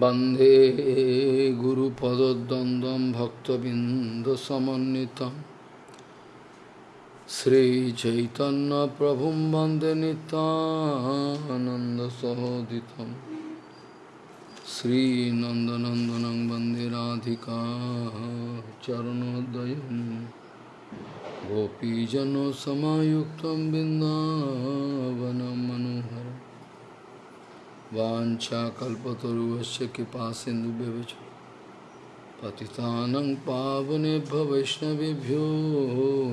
वंदे गुरुपदद्वन्द्वं भक्तबिन्दसमन्वितं श्रीचैतन्यप्रभुं वंदे नितानन्दसहोदितं श्रीनन्दनन्दनं वंदे राधिका चरणोदयं गोपीजनसमायुक्तं बिन्दावनं मनोहरम् वाञ्छाकल्पतरुवस्य कृपा सिन्धुभ्यश्च पतितानं पावनेभ्य वैष्णवेभ्यो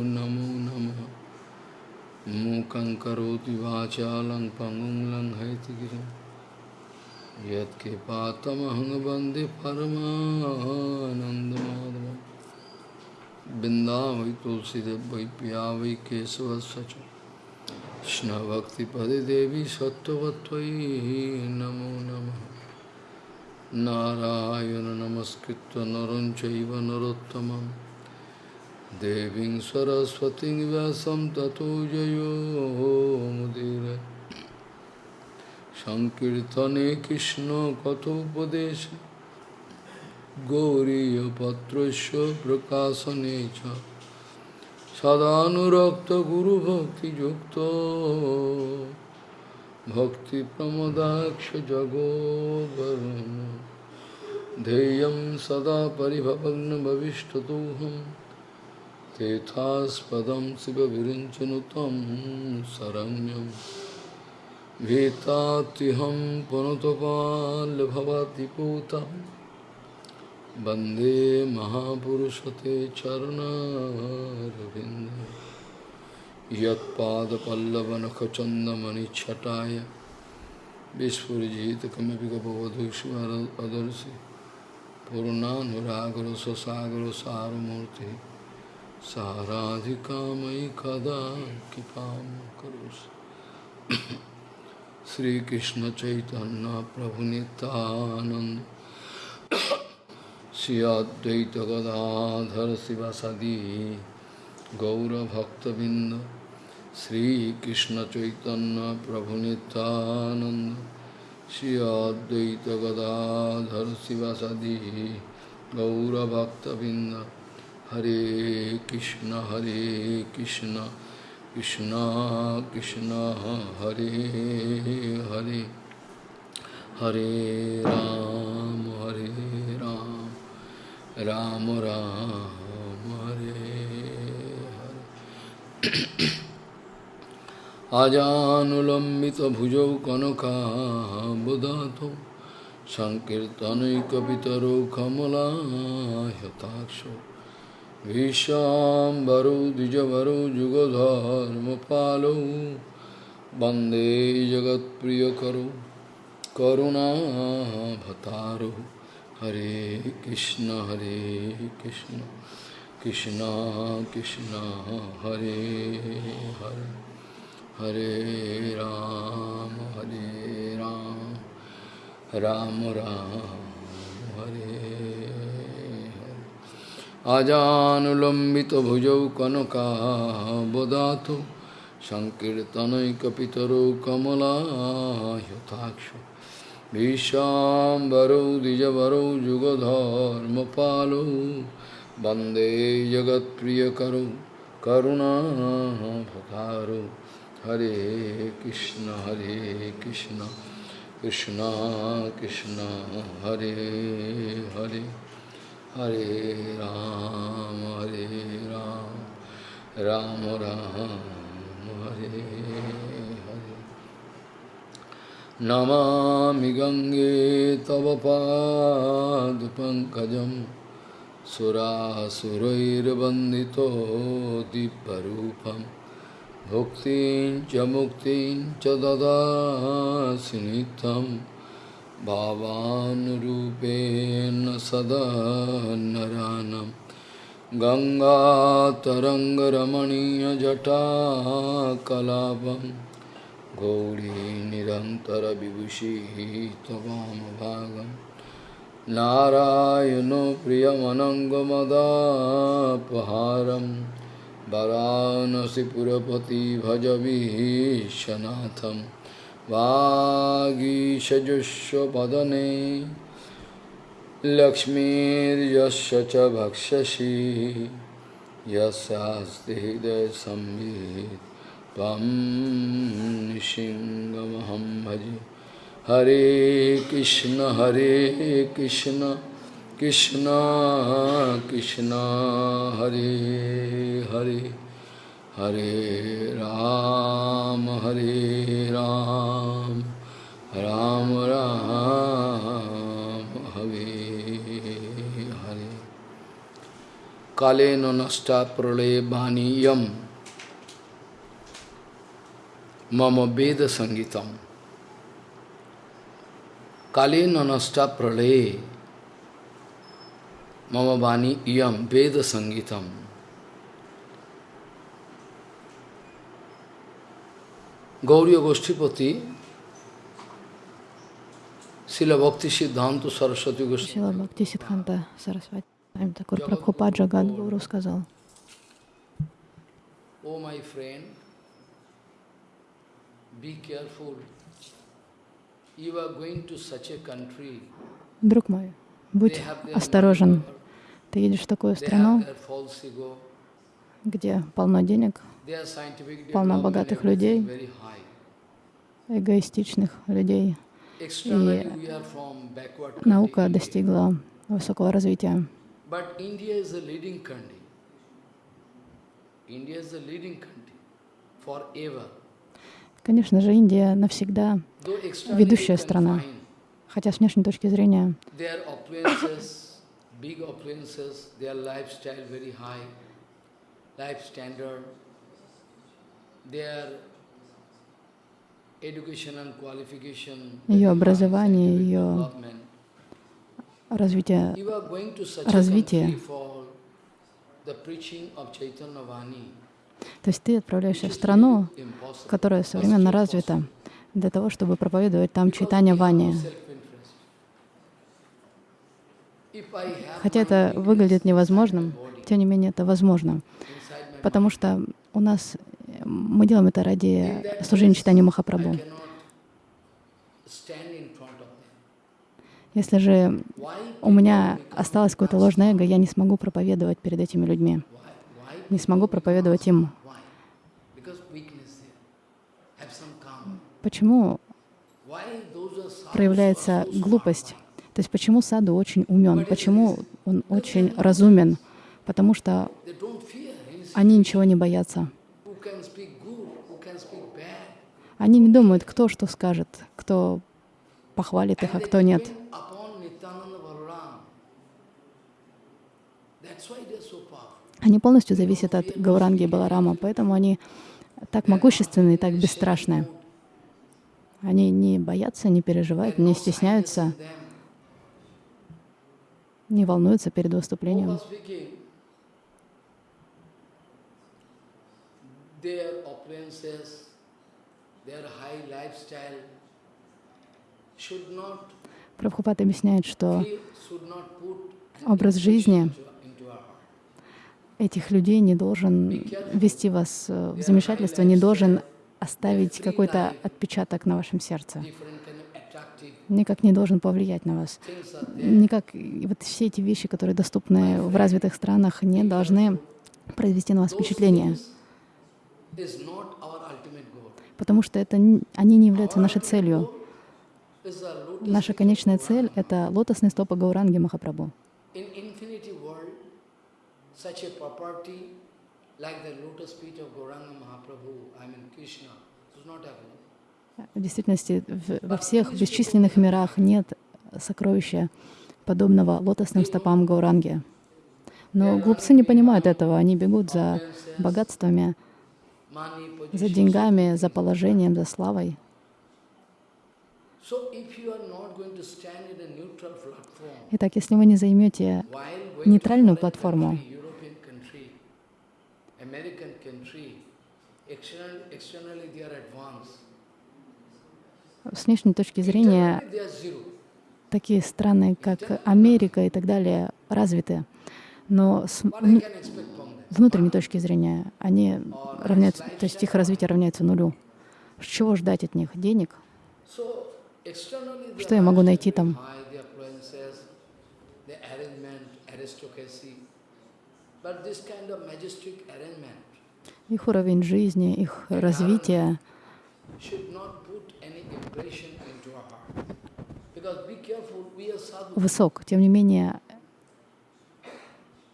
नमो नमः। मूकं करोति वाचालं पङ्गुं लङ्घयतिगिरिं यत्कृपातमहं वंदे परमानन्दमाधवं बिन्दा কৃষ্ণভক্তিপদে দেবী সত্যবত্তই নমো নম। নারায়ণ নমস্কৃত নরঞ্চৈব নরোত্তম দেবী সরস্বতী ব্যাসম ততো জয়োমুদির সংকীর্তনে কৃষ্ণ কথোপদেশ। গৌরীপত্র প্রকাশনে চ। সদানুরক্ত গুরু ভক্তি যুক্ত ভক্তি প্রমদাক্ষ জগোবরণ ध्येयं सदा परिभवग्नभविष्टतोऽहं तेथास्पदं शिवविरिञ्चनु तं शरण्यं भीतात्यहं पुनतपाल्भवति पूतम् वंदे महापुरशते चरणारिंद वंदे महापुरुषते चरणारविन्द। यत्पादपल्लवनखचन्दमणिच्छटाय विस्फुरिजितकमपि कपवधूष्मदर्शि पूर्णानुरागरससागरसारमूर्ति साराधिकामयि कदा कृपा कृपां करोषि श्रीकृष्णचैतन्यप्रभुनितानन्द। श्री अद्वैत गदाधर शिवासदी गौरभक्तबिंद श्री कृष्ण चैतन्य प्रभु नित्यानंद श्री अद्वैत गदाधर शिवासदी गौरभक्तबिंद हरे कृष्ण हरे कृष्ण कृष्ण कृष्ण, हरे हरे हरे राम। राम राम हरे हरे। आजानुलम्बितभुजौ कनकाबुधातौ सङ्कीर्तनैकपितरौ कमलायताक्षौ भीष्वाम्बरौ द्विजवरौ जुगधर्मपालौ वंदे जगत्प्रियकरौ करुणाभतारौ হরে কৃষ্ণ হরে কৃষ্ণ কৃষ্ণ কৃষ্ণ, হরে হরে হরে রাম হরে রাম রাম রাম, হরে আজানুলম্বিত ভুজৌ কনকাবদাত সংকীর্তনৈকপিতরৌ কমলাহ্যথাক্ষ विश्वाम्बरौ द्विजवरौ, जुगधर्मपालौ, वंदे जगत्प्रियकरौ करुणाभतारौ हरे कृष्ण हरे कृष्ण कृष्ण कृष्ण, हरे हरे। हरे राम हरे राम राम राम, हरे। नमामि गङ्गे तव पादपङ्कजं सुरासुरैर्वन्दितो दिव्यरूपं भुक्तिं च मुक्तिं च ददासि नित्यं भावानुरूपेण सदा गङ्गातरङ्गरमणीयजटाकलापम्। गौरी निरन्तरविभूषिः त्ववामभागं नारायणो प्रियमनङ्गमदापहारं वरानसिपुरपति भज विश्वनाथं वागीशजुष्वपदने। लक्ष्मीर्यस्य च भक्षसि। यस्यास्ति हृदयसंवित् त्वं भजे। हरे कृष्ण हरे कृष्ण कृष्ण कृष्ण, हरे हरे हरे राम हरे राम राम राम, हरे हरे। कालेन नष्टा प्रलय बाणीयम। Mama Veda Sangitam. Kali nanasta pralaye Mama Bani Iyam Veda Sangitam. Gauriya Goshtipati Srila Bhakti Siddhanta Saraswati Goswami. Srila Bhakti Siddhanta Saraswati. Такой Прабхупаджа Гадгуру сказал. О, мой friend, друг мой, будь осторожен. Ты едешь в такую страну, где полно денег, полно богатых людей. эгоистичных людей. Country, Наука достигла высокого развития. But Конечно же, Индия навсегда ведущая страна. Хотя с внешней точки зрения Ее образование, ее развитие развитие. То есть ты отправляешься в страну, которая современно развита, для того, чтобы проповедовать там читание Вани. Хотя это выглядит невозможным, тем не менее это возможно, потому что у нас мы делаем это ради служения читанию Махапрабху. Если же у меня осталось какое-то ложное эго, я не смогу проповедовать перед этими людьми, не смогу проповедовать им. Почему проявляется глупость? То есть почему Саду очень умен, почему он очень разумен? Потому что они ничего не боятся. Они не думают, кто что скажет, кто похвалит их, а кто нет. Они полностью зависят от Гауранги и Баларама, поэтому они так могущественны и так бесстрашны. Они не боятся, не переживают, не стесняются, не волнуются перед выступлением. Their opulences, their high lifestyle should not Прабхупад объясняет, что образ жизни into, into our heart. Этих людей не должен ввести вас э, в замешательство, не должен оставить какой-то отпечаток на вашем сердце, никак не должен повлиять на вас. Никак вот все эти вещи, которые доступны в развитых странах, не должны произвести на вас впечатление, потому что это, они не являются нашей целью. Наша конечная цель — это лотосные стопы Гауранги Махапрабху. Such a property like the lotus feet of Gauranga Mahaprabhu, I mean Krishna, does not happen. В действительности во всех бесчисленных мирах нет сокровища, подобного лотосным стопам Гауранги. Но глупцы не понимают этого, они бегут за богатствами, за деньгами, за положением, за славой. Итак, если вы не займете нейтральную платформу, American country, external, externally they are advanced. с внешней точки зрения такие страны, как Америка и так далее, развиты. Но с внутренней точки зрения они равняются, то есть их развитие равняется нулю. Чего ждать от них? Денег? Что я могу найти там? Их уровень жизни, их развитие. высок. Тем не менее,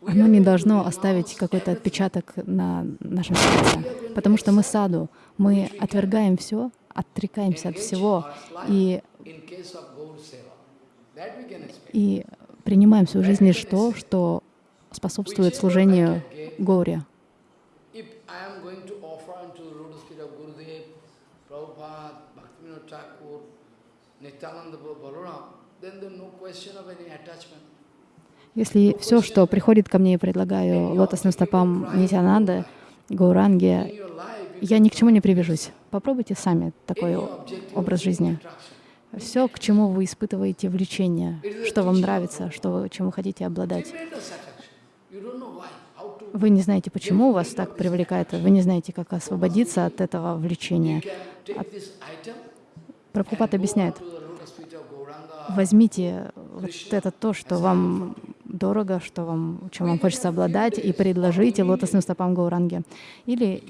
оно не должно оставить какой-то отпечаток на нашем сердце. Потому что мы саду, мы отвергаем все, отрекаемся от всего и, и принимаем в свою жизнь лишь то, что способствует служению attachment. Если все, что приходит ко мне и предлагаю лотосным стопам Нитянанды, Гауранги, life, я ни к чему не привяжусь. Попробуйте сами такой образ жизни. Все, к чему вы испытываете влечение, что вам нравится, что вы, чем вы хотите обладать. Вы не знаете, почему вас так привлекает, вы не знаете, как освободиться от этого влечения. item Прабхупад объясняет, возьмите вот это то, что вам дорого, что вам, чем вам хочется обладать, и предложите лотосным стопам Гауранги. Или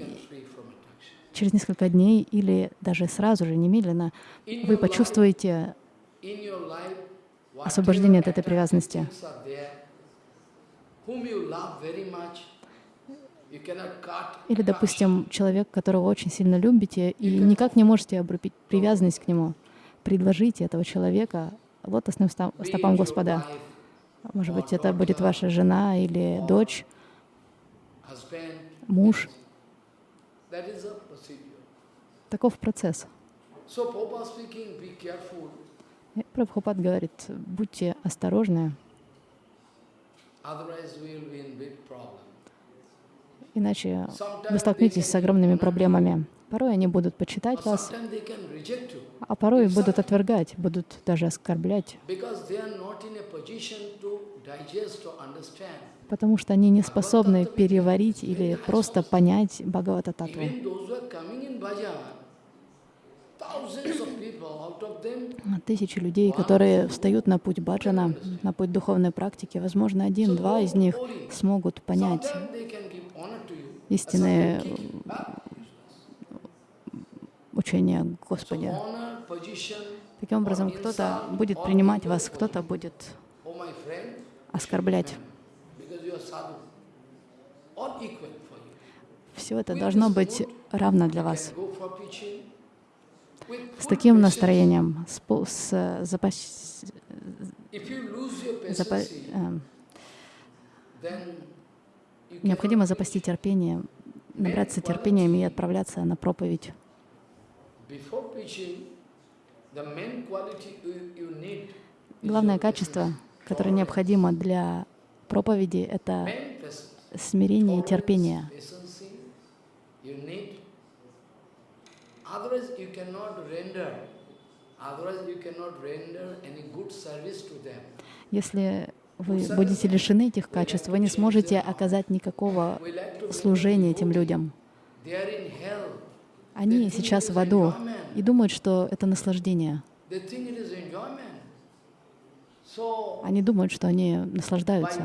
через несколько дней, или даже сразу же, немедленно, вы почувствуете освобождение от этой привязанности. Или, допустим, человек, которого очень сильно любите, и никак не можете обрубить привязанность к нему. Предложите этого человека лотосным стопам Господа. Может быть, это будет ваша жена или дочь, муж. Таков процесс. Прабхупад говорит, будьте осторожны, otherwise we will be in big problem. Иначе вы столкнетесь с огромными проблемами. Порой они будут почитать вас, а порой будут отвергать, будут даже оскорблять, потому что они не способны переварить или просто понять Бхагавата Тысячи людей, которые встают на путь баджана, на путь духовной практики, возможно, один-два из них смогут понять Господи. honor, position, Таким образом, кто-то будет принимать вас, кто-то будет оскорблять. Все это должно быть равно для вас. can go for preaching with С таким настроением, с, с, э, запас- запа- you необходимо запасти терпение, набраться терпением и отправляться на проповедь. Главное качество, которое необходимо для проповеди, это смирение и терпение. Otherwise, you cannot render. Otherwise, you cannot render any good service to them. Если вы будете лишены этих качеств, вы не сможете оказать никакого служения этим людям. Они сейчас в аду и думают, что это наслаждение. Они думают, что они наслаждаются.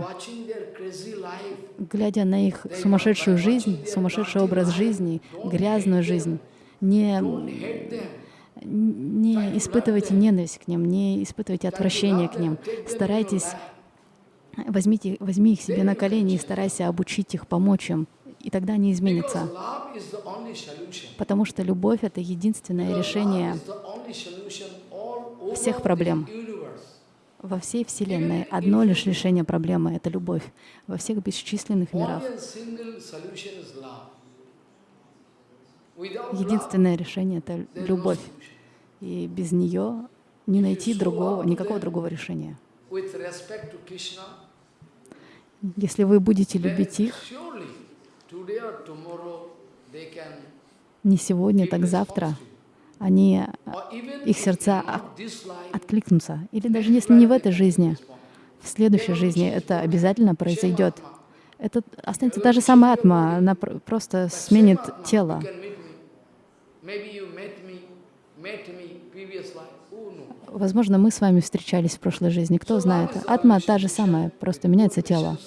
Глядя на их сумасшедшую жизнь, сумасшедший образ жизни, грязную жизнь, не, не испытывайте ненависть к ним, не испытывайте отвращение к ним. Старайтесь, возьмите, возьми их себе на колени и старайся обучить их, помочь им, и тогда они изменятся. Потому что любовь — это единственное решение всех проблем. во всей Вселенной. Одно лишь решение проблемы — это любовь во всех бесчисленных мирах. Only a single solution is love. Without love, Единственное решение — это любовь. И без нее не найти другого, никакого другого решения. Если вы будете любить их не сегодня, так завтра, они их сердца откликнутся. Или даже если не в этой жизни, в следующей жизни это обязательно произойдет. Это останется та же самая атма, она пр- просто сменит тело. Возможно, мы с вами встречались в прошлой жизни, кто знает. Атма та же самая, просто меняется тело.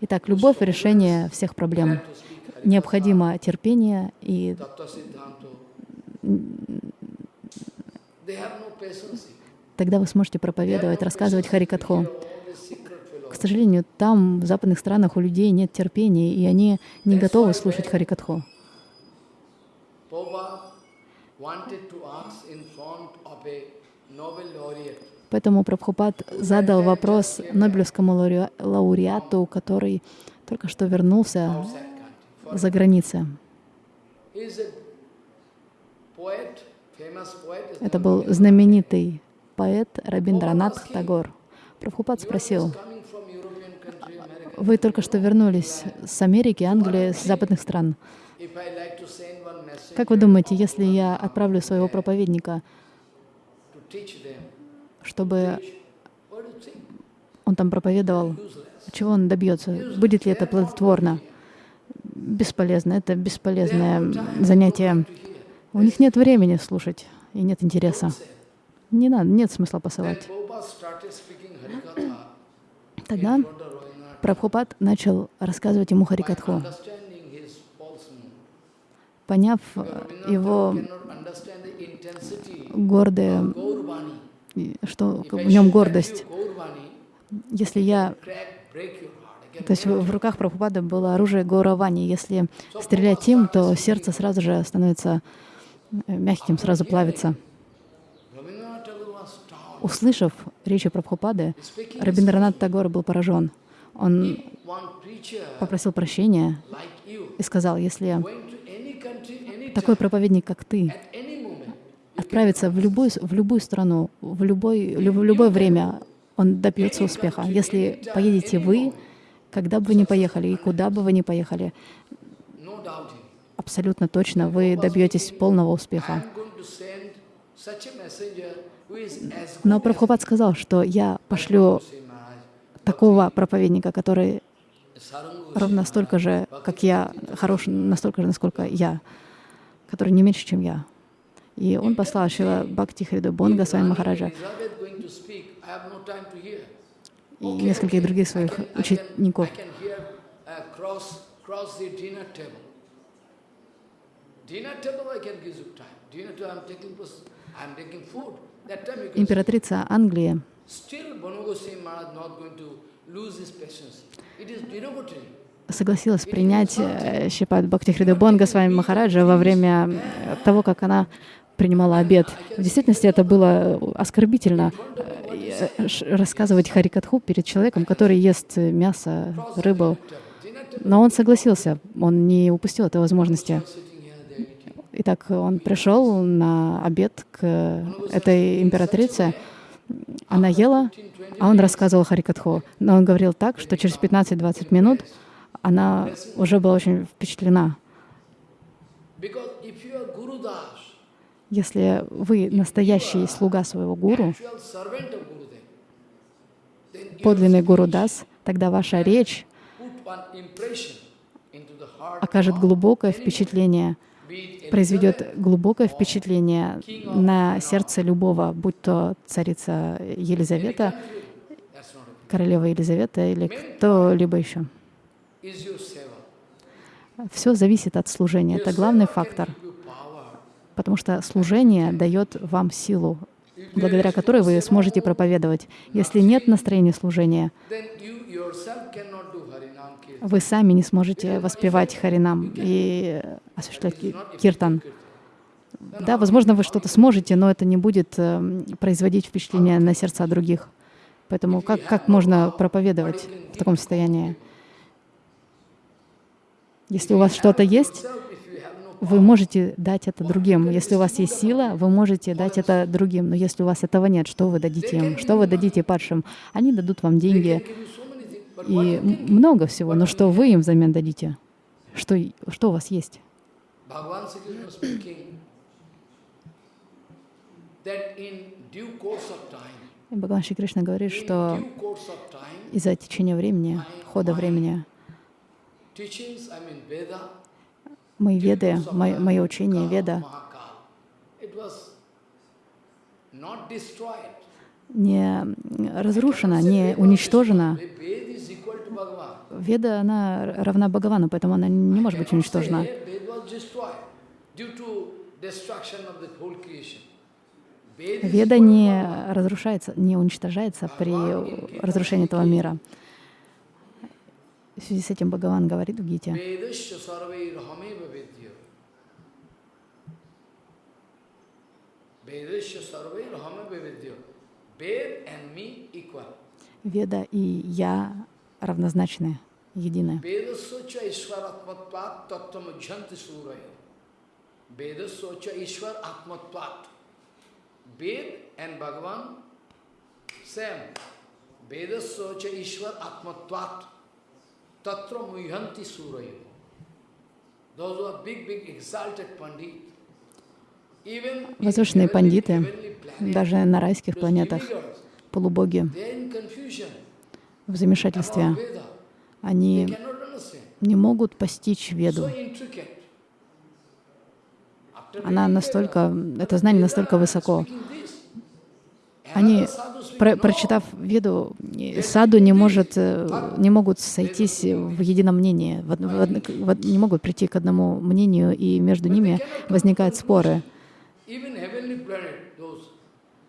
Итак, любовь — решение всех проблем. Необходимо терпение и тогда вы сможете проповедовать, рассказывать Харикатху. К сожалению, там, в западных странах, у людей нет терпения, и они не готовы слушать Харикатху. Prabhupada wanted to ask in front of a Nobel laureate. Поэтому Прабхупад задал вопрос Нобелевскому лауре- лауреату, который только что вернулся за границей. Это был знаменитый поэт Рабиндранат Тагор. Прабхупад спросил, вы только что вернулись с Америки, Англии, с западных стран. Как вы думаете, если я отправлю своего проповедника, чтобы он там проповедовал, чего он добьется? Будет ли это плодотворно? Бесполезно. Это бесполезное занятие. У них нет времени слушать и нет интереса. Не надо, нет смысла посылать. Тогда. Прабхупад начал рассказывать ему Харикатху. Поняв его гордое, что в нем гордость, если я То есть в руках Прабхупады было оружие Гауравани. Если стрелять им, то сердце сразу же становится э, мягким, сразу плавится. Услышав речи Прабхупады, Рабиндранат Тагор был поражен. Он попросил прощения и сказал, если going to any country, any такой проповедник, как ты, отправится в любую, в любую страну, в, любой, лю- в любое время, он добьется успеха. Если поедете вы, когда бы вы ни поехали и куда бы вы ни поехали, абсолютно точно вы добьетесь полного успеха. Но Прабхупад сказал, что я пошлю такого проповедника, который ровно столько же, как я, хорош настолько же, насколько я, который не меньше, чем я. И он послал Шила Бхакти Хриду Бонга с вами Махараджа и нескольких других своих учеников. uh, Императрица Англии согласилась принять э, Шипат Бхакти Хриду Бонга с вами Махараджа во время э, того, как она принимала обед. В действительности это было оскорбительно э, э, ш- рассказывать Харикатху перед человеком, который ест мясо, рыбу. Но он согласился, он не упустил этой возможности. Итак, он пришел на обед к этой императрице. Она ела, а он рассказывал Харикатху. Но он говорил так, что через 15-20 минут она уже была очень впечатлена. Если вы настоящий слуга своего гуру, подлинный гуру Дас, тогда ваша речь окажет глубокое впечатление, произведет глубокое впечатление на сердце любого, будь то царица Елизавета, королева Елизавета или кто-либо еще. Все зависит от служения. Это главный фактор, потому что служение дает вам силу, благодаря которой вы сможете проповедовать. Если нет настроения служения, вы сами не сможете воспевать Харинам и осуществлять ки- киртан. Да, возможно, вы что-то сможете, но это не будет эм, производить впечатление на сердца других. Поэтому как, как можно проповедовать в таком состоянии? Если у вас что-то есть, вы можете дать это другим. Если у вас есть сила, вы можете дать это другим. Но если у вас этого нет, что вы дадите им? Что вы дадите падшим? Они дадут вам деньги и много всего. Но что вы им взамен дадите? Что, что у вас есть? И Бхагаван Шри Кришна говорит, что из-за течения времени, хода времени, teachings, I mean Veda, мои веды, мое, мое учение веда, не разрушена, не уничтожена. Веда, она равна Бхагавану, поэтому она не может быть уничтожена. Веда не разрушается, не уничтожается при разрушении этого мира. В связи с этим Бхагаван говорит в Гите. Веда и я равнозначны, едины. Suraya. Vedasya ishwar atmatvat. Ved and Bhagavan, same. Vedasya ishwar atmatvat. Tatra muhyanti suraya. Those who are big, big exalted pandit, Возвышенные пандиты, даже на райских планетах, полубоги, в замешательстве, они не могут постичь Веду. Она настолько, это знание настолько высоко. Они, про- прочитав Веду, саду не, может, э, не могут сойтись в едином мнении, в в в не могут прийти к одному мнению, и между ними возникают споры.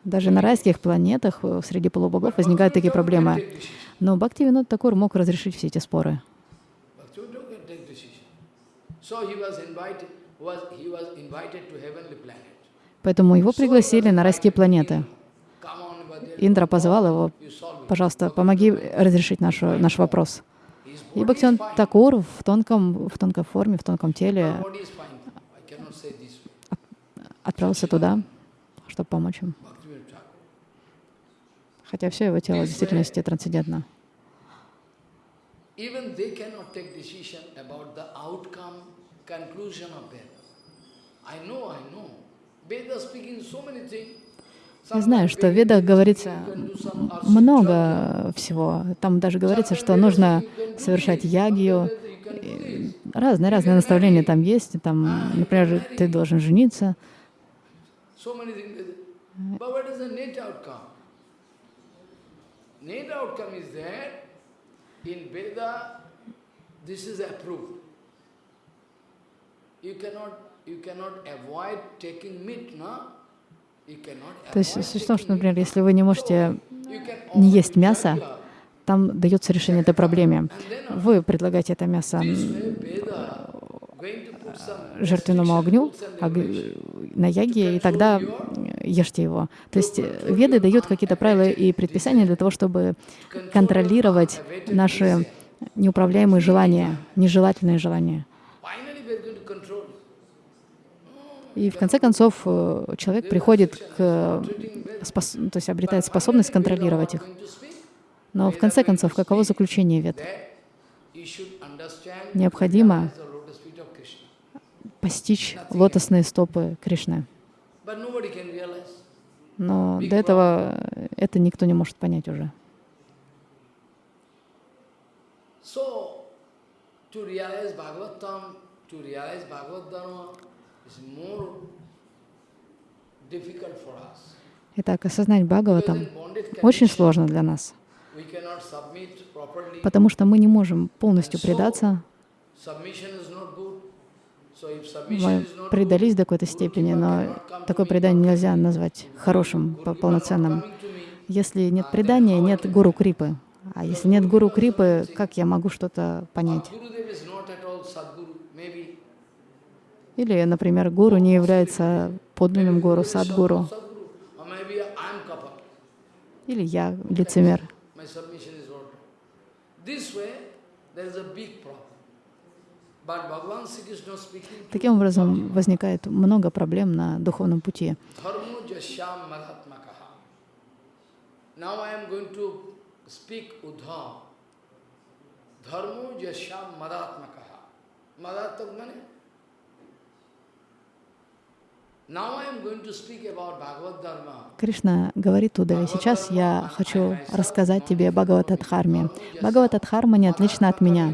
Даже на райских планетах э, среди полубогов возникают такие проблемы. Но Бхактивинод Такур мог разрешить все эти споры. Поэтому его пригласили на райские планеты. Индра позвал его, пожалуйста, помоги разрешить нашу, наш вопрос. И fine. Такур в тонком, в тонкой форме, в тонком теле отправился туда, чтобы помочь им. Хотя все его тело в действительности трансцендентно. I know, I know. Veda speaking so many things. Я знаю, что в Ведах говорится много всего. Там даже говорится, что нужно совершать ягию. И Разные-разные наставления там есть. Там, например, ты должен жениться. You cannot, you cannot avoid taking meat, no? То есть суть в том, что, например, если вы не можете can не есть мясо, там дается решение этой проблеме. Then Вы предлагаете это мясо some жертвенному огню на яге, и тогда ешьте его. То есть э, веды дают какие-то правила и предписания для того, чтобы контролировать наши неуправляемые желания, нежелательные желания. Finally, we are going to control. И в конце концов э, человек приходит к, э, спос- то есть обретает способность контролировать их. Но в конце концов, каково заключение understand Необходимо постичь лотосные стопы Кришны. Но до этого э, это никто не может понять уже. To Итак, осознать Бхагаватам очень сложно для нас, потому что мы не можем полностью предаться. Мы предались до какой-то степени, но такое предание нельзя назвать хорошим, по- полноценным. Если нет предания, нет гуру крипы. А если нет гуру крипы, как я могу что-то понять? Gurudev is not at all Sadguru, maybe. Или, например, гуру не является подлинным гуру, садгуру. Или я лицемер. Таким образом, возникает много проблем на духовном пути. Now Кришна говорит Удаве, сейчас я хочу рассказать тебе Бхагаватадхарме. Бхагаватадхарма не отлично от меня.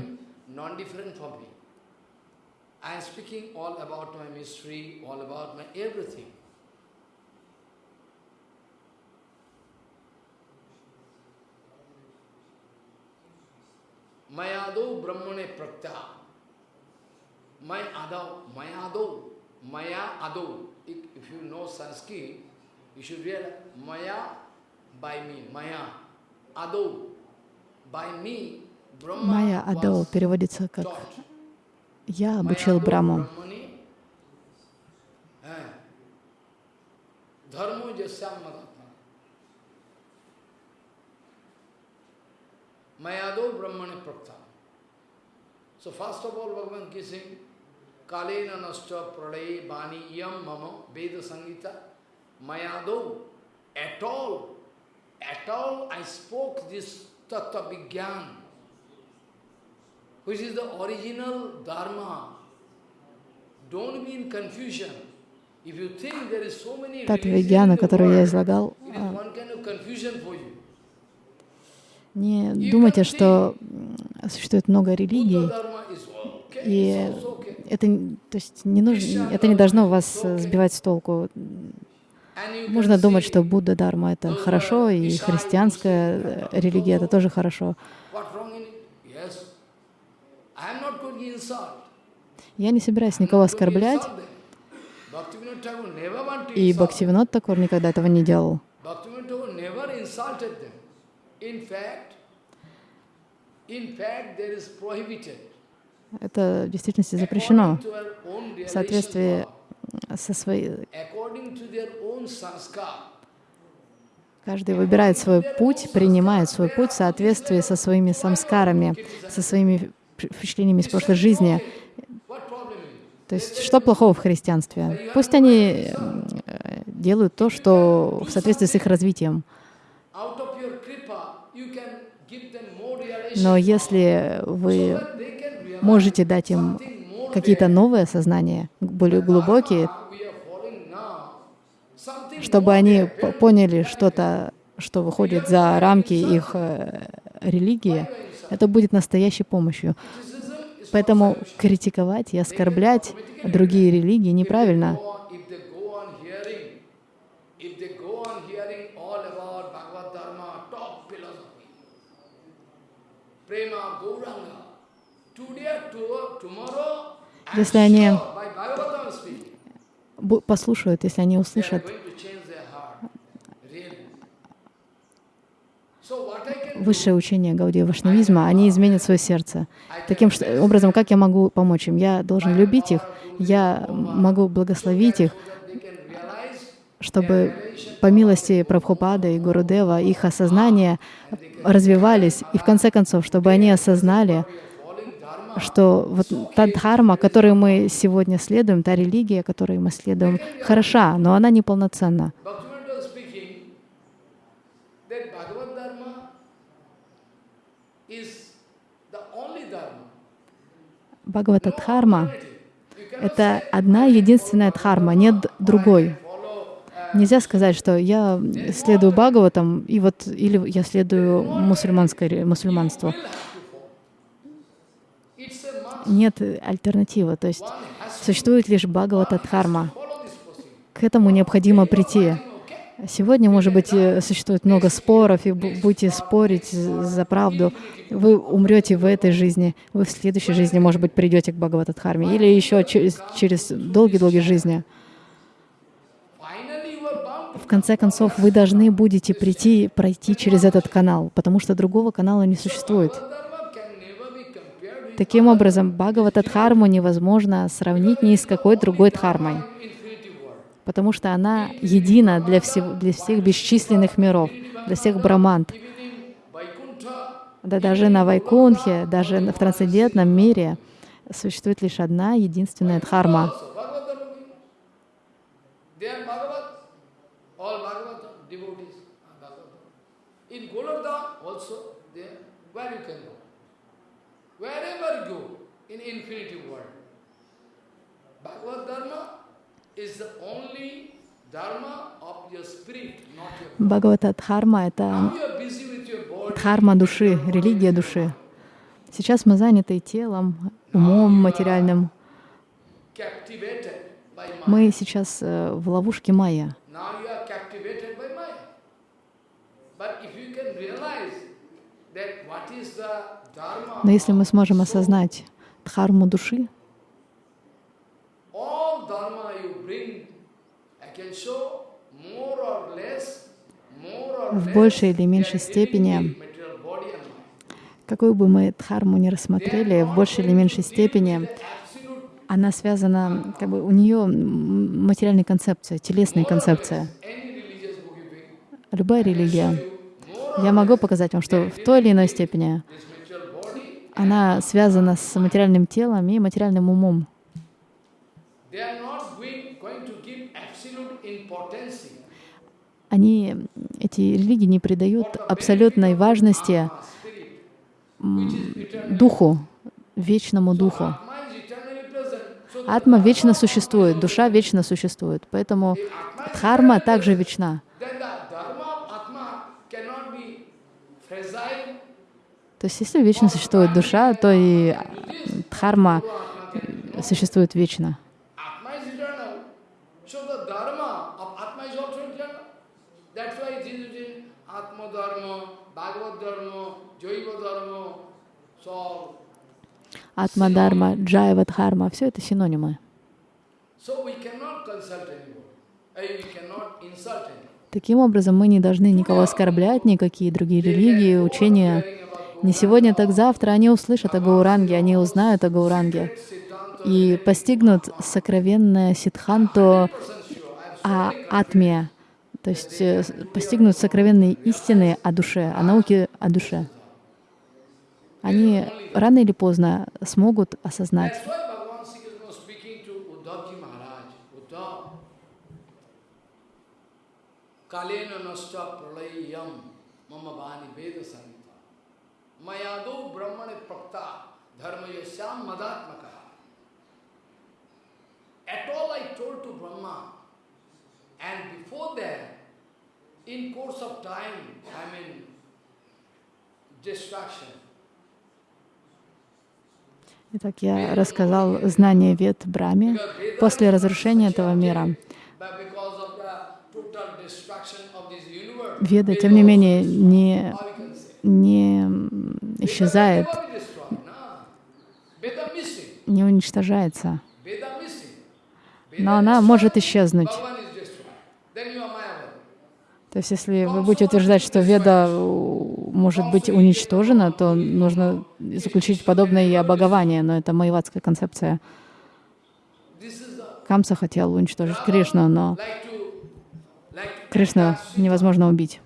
Майадо брахмане пратя. Майадо, майадо, майя адо. If you know Sanskrit, you should realize Maya by me, Maya. Ado, by me, Майя Адо переводится как. «Я обучил Браму». Eh. Mayado Brahmani Prakta. So first of all, Bhagavan kissing, Kalena nasta pralaye bani yam mama Veda Sangita Mayado. At all, at all I spoke this Tattva Vigyan, which is the original Dharma. Don't be in confusion. If you think there is so many Татва religions in Вигьяна, the которую я излагал, it is а, one kind of confusion for you. не думайте, что существует много религий, и. Это, то есть не нужно, это не должно вас э, сбивать с толку. Можно думать, что Будда Дарма это хорошо, и христианская э, религия это тоже хорошо. Я не собираюсь никого оскорблять, и. Бхактивинод Такур никогда этого не делал. In fact, there is prohibited. Это в действительности запрещено в соответствии со своей... Каждый выбирает свой путь, принимает свой путь в соответствии со своими самскарами, со своими впечатлениями из прошлой жизни. То есть, что плохого в христианстве? Пусть они э, делают то, что в соответствии с их развитием. Но если вы that they can realize можете дать им какие-то новые сознания, более глубокие, чтобы они поняли что-то, что выходит за рамки их э, религии, это будет настоящей помощью. Поэтому критиковать и оскорблять другие религии неправильно. Go Если они послушают, если они услышат. Высшее учение Гаудия Вашнавизма, они изменят свое сердце. Таким образом, как я могу помочь им? Я должен любить их, я могу благословить их, чтобы по милости Прабхупады и Гурудева их осознания развивались, и в конце концов, чтобы они осознали, что вот та дхарма, которой мы сегодня следуем, та религия, которой мы следуем, хороша, но она неполноценна. Бхагавата Дхарма это одна единственная дхарма, нет другой. Нельзя сказать, что я следую Бхагаватам, и вот, или я следую мусульманской, ре- мусульманству. will have to follow. It's a must. Нет альтернативы, то есть существует лишь Бхагавата Дхарма. follow this procedure. К этому необходимо прийти. Сегодня, может быть, э, существует много споров, и бу- будете спорить за правду. Вы умрете в этой жизни, вы в следующей жизни, может быть, придете к Бхагаватадхарме, или еще через, через долгие-долгие жизни. В конце концов, вы должны будете прийти, пройти через этот канал, потому что другого канала не существует. Dharma can never be compared with Таким образом, Бхагаватадхарму невозможно сравнить ни с какой другой дхармой, потому что она едина для, всего, для всех бесчисленных миров, для всех брамант. Да даже на Вайкунхе, даже в трансцендентном мире существует лишь одна единственная дхарма. where you can go. Wherever you go, in infinity world. Bhagavad Dharma is the only Dharma of your spirit, not your body. Бхагавата Дхарма — это дхарма души, религия души. Сейчас мы заняты телом, умом материальным. Мы сейчас э, в ловушке майя. Но если мы сможем осознать дхарму души, в большей или меньшей степени, какую бы мы дхарму ни рассмотрели, в большей или меньшей степени она связана, как бы у нее материальная концепция, телесная концепция. Любая религия. Я могу показать вам, что в той или иной степени она связана с материальным телом и материальным умом. Они, эти религии не придают абсолютной важности духу, вечному духу. Атма вечно существует, душа вечно существует, поэтому дхарма также вечна. Then the dharma of Atma cannot be fragile. То есть если вечно существует душа, то и а, дхарма существует вечно. Atma is eternal. So the dharma of Atma is also eternal. That's why it is written Atma dharma, Bhagavad dharma, Jaiva dharma. So, Атма дхарма, джайва дхарма, все это синонимы. Eh. Таким образом, мы не должны никого оскорблять, никакие другие религии, учения. Не сегодня, так завтра они услышат о Гауранге, они узнают о Гауранге и постигнут сокровенное ситханту о атме, то есть э, постигнут сокровенные истины о душе, о науке о душе. Они рано или поздно смогут осознать. Kalena nasta pralayam mama bani veda sanita. Mayado brahmane prakta dharma yasyam madatmaka. At all I told to Brahma. And before that, in course of time, I mean, destruction, Итак, я рассказал знание вед Браме после разрушения этого мира. Веда, тем не менее, не, не исчезает, не уничтожается, но она может исчезнуть. То есть, если вы будете утверждать, что Веда э, может быть уничтожена, то нужно заключить подобное и обогование, но это майвадская концепция. Камса хотел уничтожить Кришну, но Кришну невозможно убить.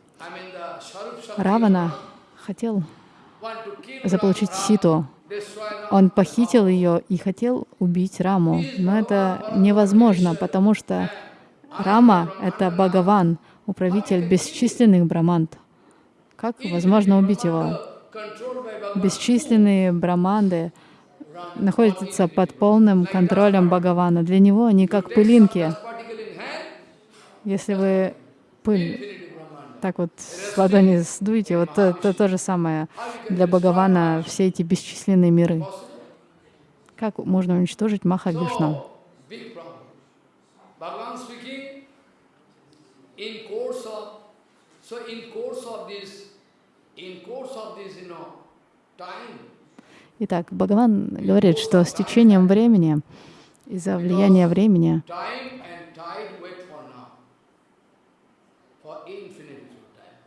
Равана хотел заполучить Ситу. Он похитил ее и хотел убить Раму. Но это невозможно, потому что Рама — это Бхагаван, управитель бесчисленных браманд. Как возможно убить его? Бесчисленные браманды находятся под полным контролем Бхагавана. Для него они как пылинки. Если вы пыль. Так вот с ладони сдуете, вот то, то, же самое для Бхагавана все эти бесчисленные миры. Как можно уничтожить Маха Вишну? Итак, Бхагаван говорит, что с течением времени, из-за влияния времени, time and tide wait for now, for infinity of time.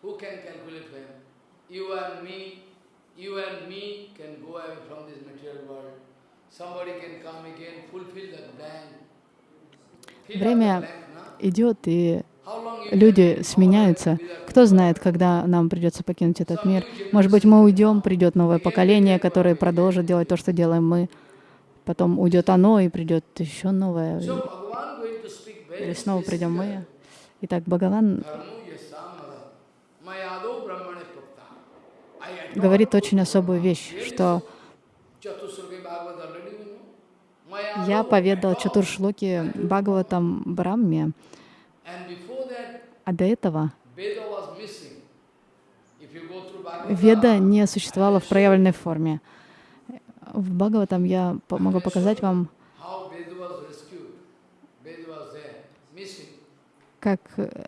Who can calculate when? You and me, you and me can go away from this material world. Somebody can come again, fulfill the blank. Fill up the Время идет, и люди сменяются. Кто знает, когда нам придется покинуть этот мир? Может быть, мы уйдем, придет новое поколение, которое продолжит делать то, что делаем мы. Потом уйдет оно, и придет еще новое. Или снова придем мы. Итак, Бхагаван Dharmu yasamara, mayado brahmane prakta. I adore говорит очень особую вещь, что я поведал Чатуршлоки Бхагаватам Брамме, а до этого Веда не существовала в проявленной форме. В Бхагаватам я могу показать вам, как, э,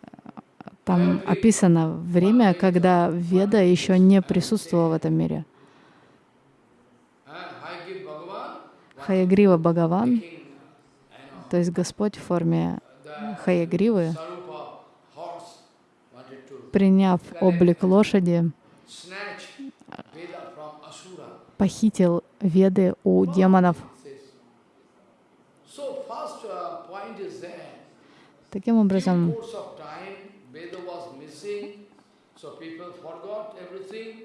Там описано время, когда Веда еще не присутствовала в этом мире. Хаягрива Бхагаван, то есть Господь в форме Хаягривы, приняв облик лошади, похитил Веды у демонов. Таким образом,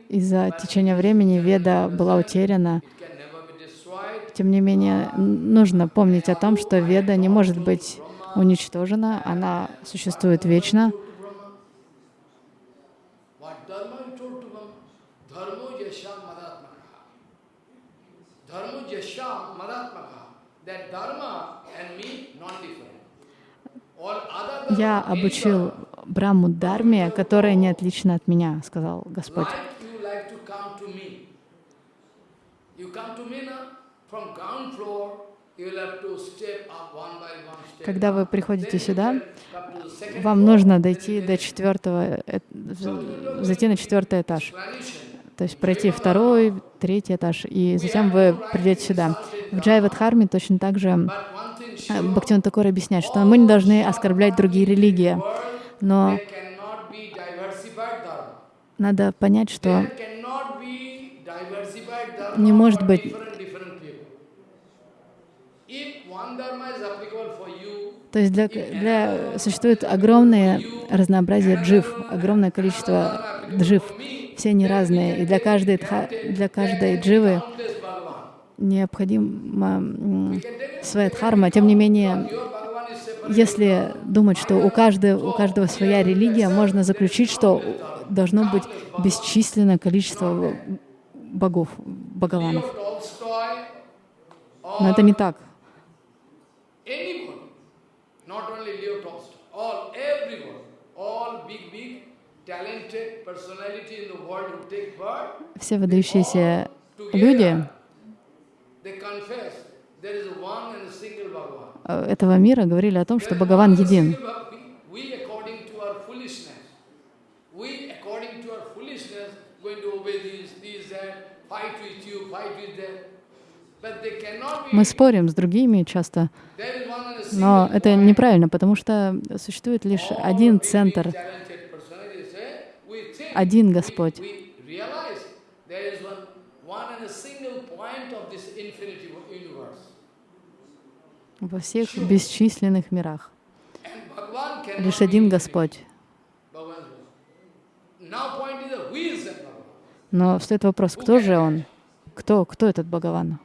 из-за течения времени Веда была утеряна. Тем не менее, нужно помнить о том, что Веда не может быть уничтожена, она существует вечно. Я обучил Брахму Дharме, которая не отлична от меня, сказал Господь. Когда вы приходите сюда, вам нужно дойти до четвертого, э, зайти на четвертый этаж. То есть пройти второй, третий этаж, и затем вы придете сюда. В Джайвадхарме точно так же э, Бхактиван Такур объясняет, что мы не должны оскорблять другие религии, но надо понять, что не может быть. то есть для, для, существует огромное разнообразие джив, огромное количество джив. Все они разные, и для каждой, для каждой дживы необходима своя дхарма. Тем не менее, если думать, что у каждого, у каждого своя религия, можно заключить, что должно быть бесчисленное количество богов, богованов. Но это не так. Все выдающиеся люди этого мира говорили о том, что Бхагаван един. Мы спорим с другими часто, но это неправильно, потому что существует лишь один центр, один Господь. Во всех бесчисленных мирах. Лишь один Господь. Но стоит вопрос, кто же Он? Кто, кто этот Бхагаван?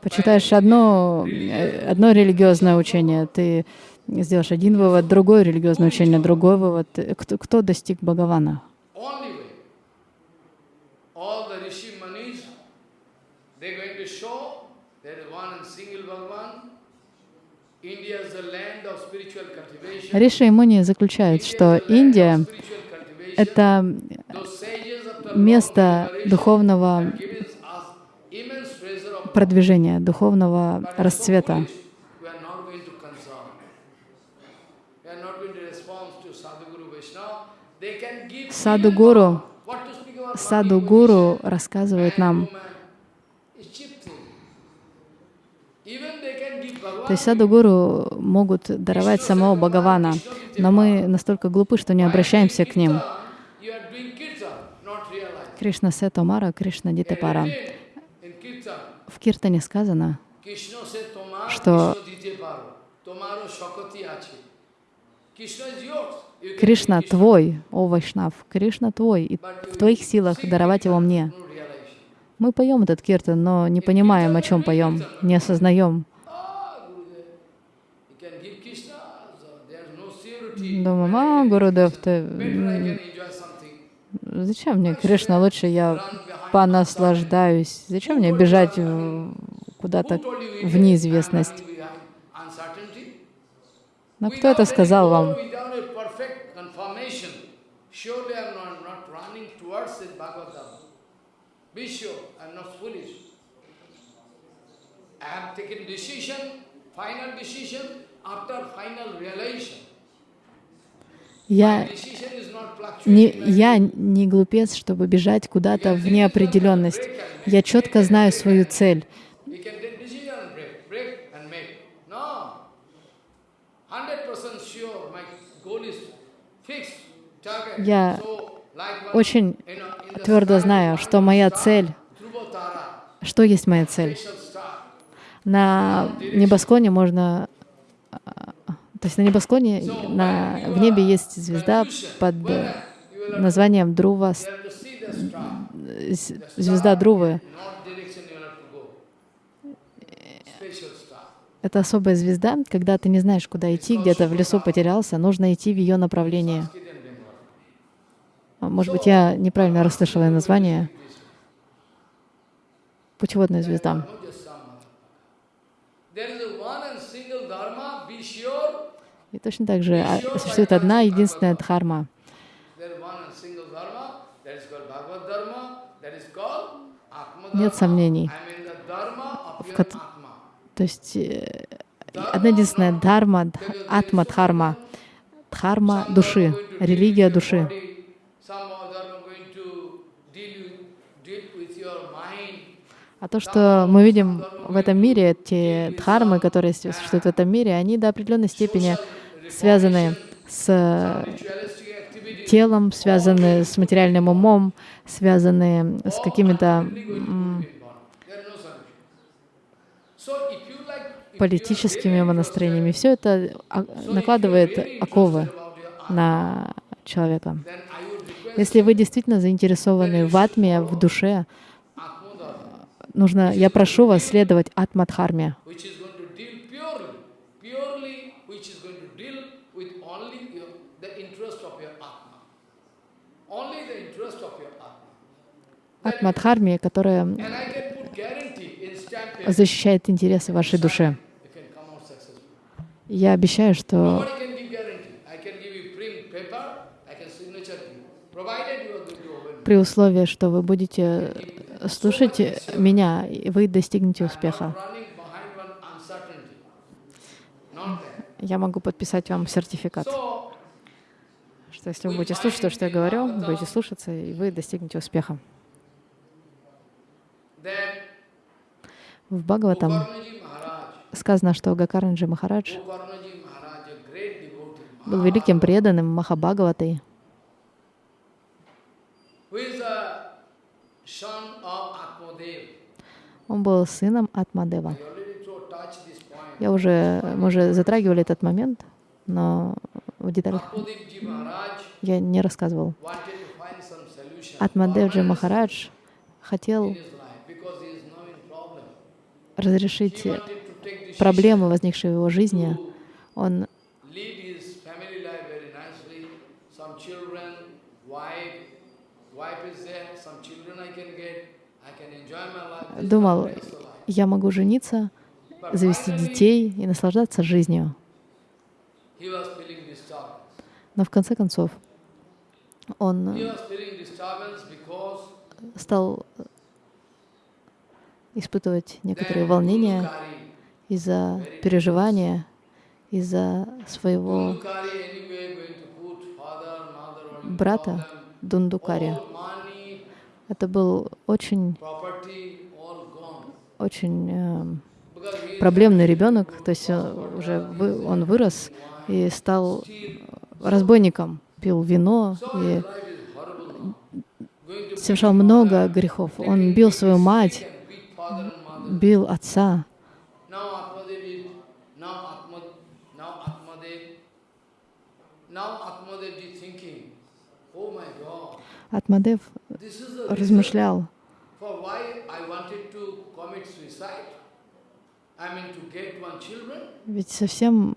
Почитаешь одно, э, одно религиозное учение, ты сделаешь один вывод, другое религиозное учение, другой вывод. Кто, кто достиг Бхагавана? Риши Муни заключают, что Индия — это место духовного продвижения, духовного расцвета. Саду-гуру Саду-гуру рассказывает нам, то есть саду-гуру могут даровать самого Бхагавана, но мы настолько глупы, что не обращаемся к ним. Кришна Сетомара, Кришна Дитапара. В Киртане сказано, что Кришна твой, о Вайшнав, Кришна твой, и в твоих силах даровать его мне. Мы поем этот киртан, но не понимаем, о чем поем, не осознаем. Думаем, а, Гурудев, ты... Зачем мне Кришна? Лучше я понаслаждаюсь. Зачем мне бежать куда-то в неизвестность? Но кто это сказал вам? After final realization, Я decision is not не, fluctuating. я не глупец, чтобы бежать куда-то в неопределенность. Я четко знаю свою цель. Decision sure. Я Очень твердо знаю, что моя цель, что есть моя цель. На небосклоне можно... а, То есть на небосклоне, на, в небе есть звезда под э, названием Друва, звезда Друвы. Это особая звезда, когда ты не знаешь, куда идти, где-то в лесу потерялся, нужно идти в ее направлении. Sanskrit and Bengali. А, Может быть, я неправильно расслышала название. Путеводная звезда. И точно так же а, существует одна единственная дхарма. Нет сомнений. Atma. То есть э, одна единственная дхарма, дх- атма дхарма, дхарма души, религия души. А то, что мы видим в этом мире, те дхармы, которые существуют в этом мире, они до определенной степени связаны с activity. телом, связаны с материальным умом, связаны с какими-то политическими умонастроениями. Все это а, накладывает оковы на человека. Если вы действительно заинтересованы в атме, в душе, нужно, я прошу вас следовать атмадхарме, which is going to deal purely, purely, which is при условии, что вы будете слушать меня, и вы достигнете успеха. Я могу подписать вам сертификат, что если вы будете слушать то, что я говорю, будете слушаться, и вы достигнете успеха. В Бхагаватам сказано, что Гакарнаджи Махарадж был великим преданным Махабхагаватой, who is a son of Atmadev. Он был сыном Атмадева. Я уже, мы уже затрагивали этот момент, но в деталях я не рассказывал. Атмадевджи Махарадж хотел разрешить проблемы, возникшие в его жизни. Он lead his family life very nicely. Some children, wife, wife is there, some children I can get. I can enjoy my life. This is думал, я могу жениться, завести детей и наслаждаться жизнью. Но в конце концов он стал испытывать некоторые волнения из-за переживания, из-за своего брата. Дундукари. Это был очень. Очень эм, проблемный ребенок, то есть э, уже вы- он вырос и стал разбойником, пил вино и совершал много грехов. Он бил свою мать, бил отца. Oh Атмадев размышлял, ведь совсем,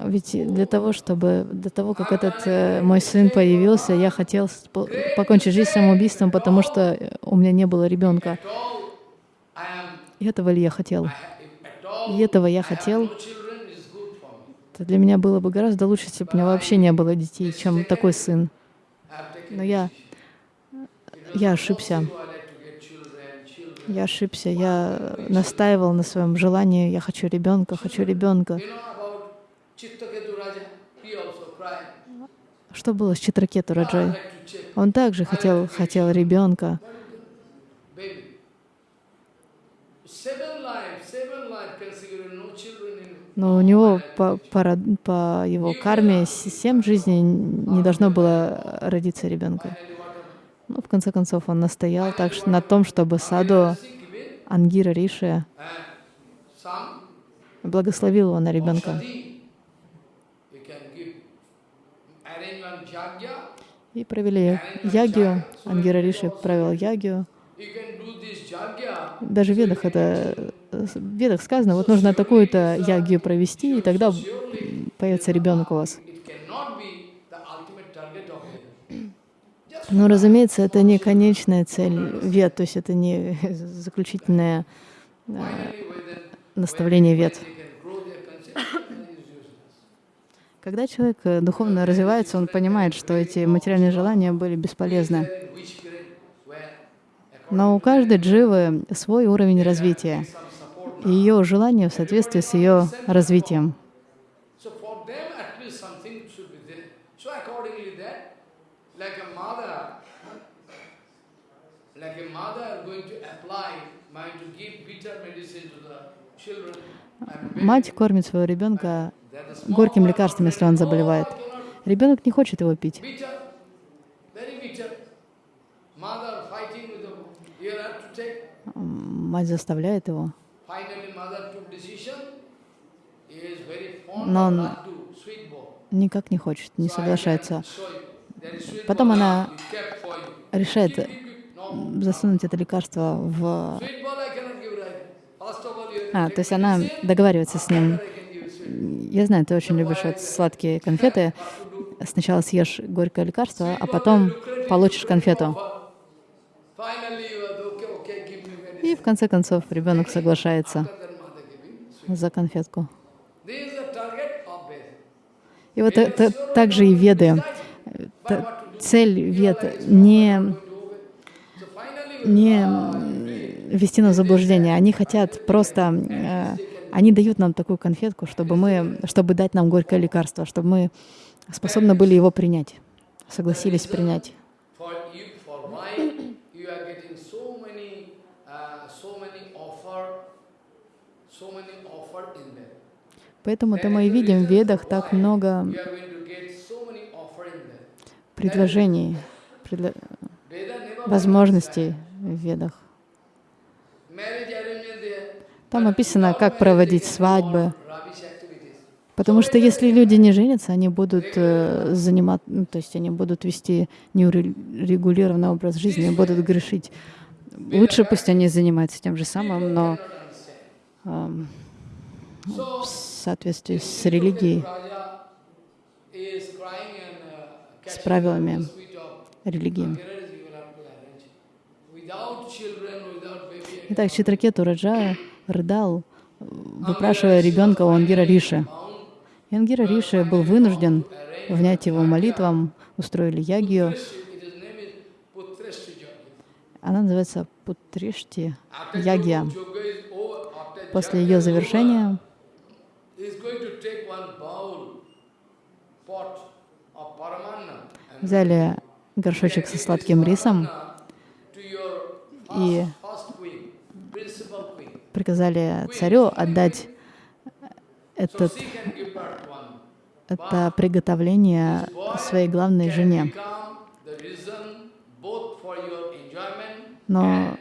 ведь для того, чтобы, до того, как этот э, мой сын появился, я хотел по- покончить жизнь самоубийством, потому что у меня не было ребенка. И этого ли я хотел? И этого я хотел. Это для меня было бы гораздо лучше, если бы у меня вообще не было детей, чем такой сын. Но я, я ошибся. possible I like to get children, children. Я ошибся. Я настаивал на своем желании. Я хочу ребенка, хочу ребенка. Что было с Читракету "Ah, I'd Раджой? Он также хотел, хотел ребенка. Но у него по, по, по его карме семь жизней не должно было родиться ребенка. Happened? Ну, в конце концов, он настоял так на том, чтобы саду Ангира Риши благословил его на ребенка. И провели ягию. Ангира Риши провел jagya. Даже в Ведах это в Ведах сказано, вот нужно такую-то ягию провести, и тогда появится ребенок у вас. It cannot be the ultimate target of Veda. Just Но, разумеется, это не конечная цель вед, то есть это не заключительное э, наставление useless. Когда человек э, духовно развивается, он понимает, что эти материальные желания были бесполезны. Но у каждой дживы свой уровень развития, и ее желание в соответствии с ее развитием. So for them at least something should be there. So accordingly that, like a mother, like a mother going to apply, mind to give bitter medicine to the children. and baby, Мать кормит своего ребенка горьким лекарством, если он заболевает. "Oh, Ребенок не хочет его пить. Мать заставляет его. Но он никак не хочет, не соглашается. Потом она решает засунуть это лекарство в... А, то есть она договаривается с ним. Я знаю, ты очень любишь вот сладкие конфеты. Сначала съешь горькое лекарство, а потом получишь конфету. И в конце концов ребенок соглашается за конфетку. И вот это также и веды. Цель вед не, не м, ввести нас в заблуждение. Они хотят просто, э, они дают нам такую конфетку, чтобы мы, чтобы дать нам горькое лекарство, чтобы мы способны были его принять, согласились принять. Поэтому-то мы и видим в ведах так много предложений, предло- возможностей в ведах. Там описано, как проводить свадьбы. Потому что если люди не женятся, они будут э, занимать, ну, то есть они будут вести неурегулированный образ жизни, будут грешить. Лучше пусть они занимаются тем же самым, но эм, в соответствии с религией, uh, с правилами религии. Итак, Читракету Раджа рыдал, выпрашивая ребенка у Ангира Риши. И Ангира Риши был вынужден внять его молитвам, устроили ягию. Она называется Путришти over, after После ее завершения взяли горшочек со сладким рисом И- приказали царю отдать этот, это приготовление своей главной жене. Но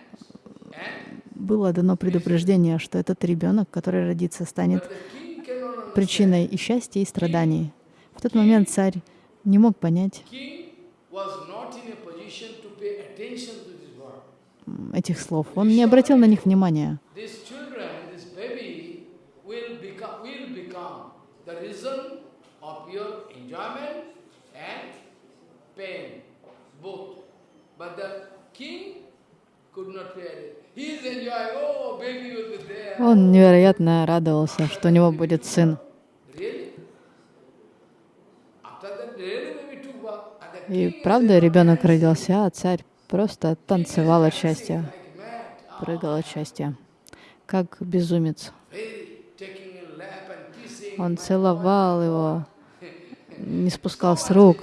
было дано предупреждение, что этот ребенок, который родится, станет причиной и счастья, и страданий. В тот момент царь не мог понять King was not in a position to pay attention to this word. м, этих слов. Он не обратил на них внимания. Oh. Он невероятно радовался, что у него будет сын. И правда, ребенок родился, а царь просто танцевал от счастья, прыгал от счастья, как безумец. Он целовал его, не спускал с рук.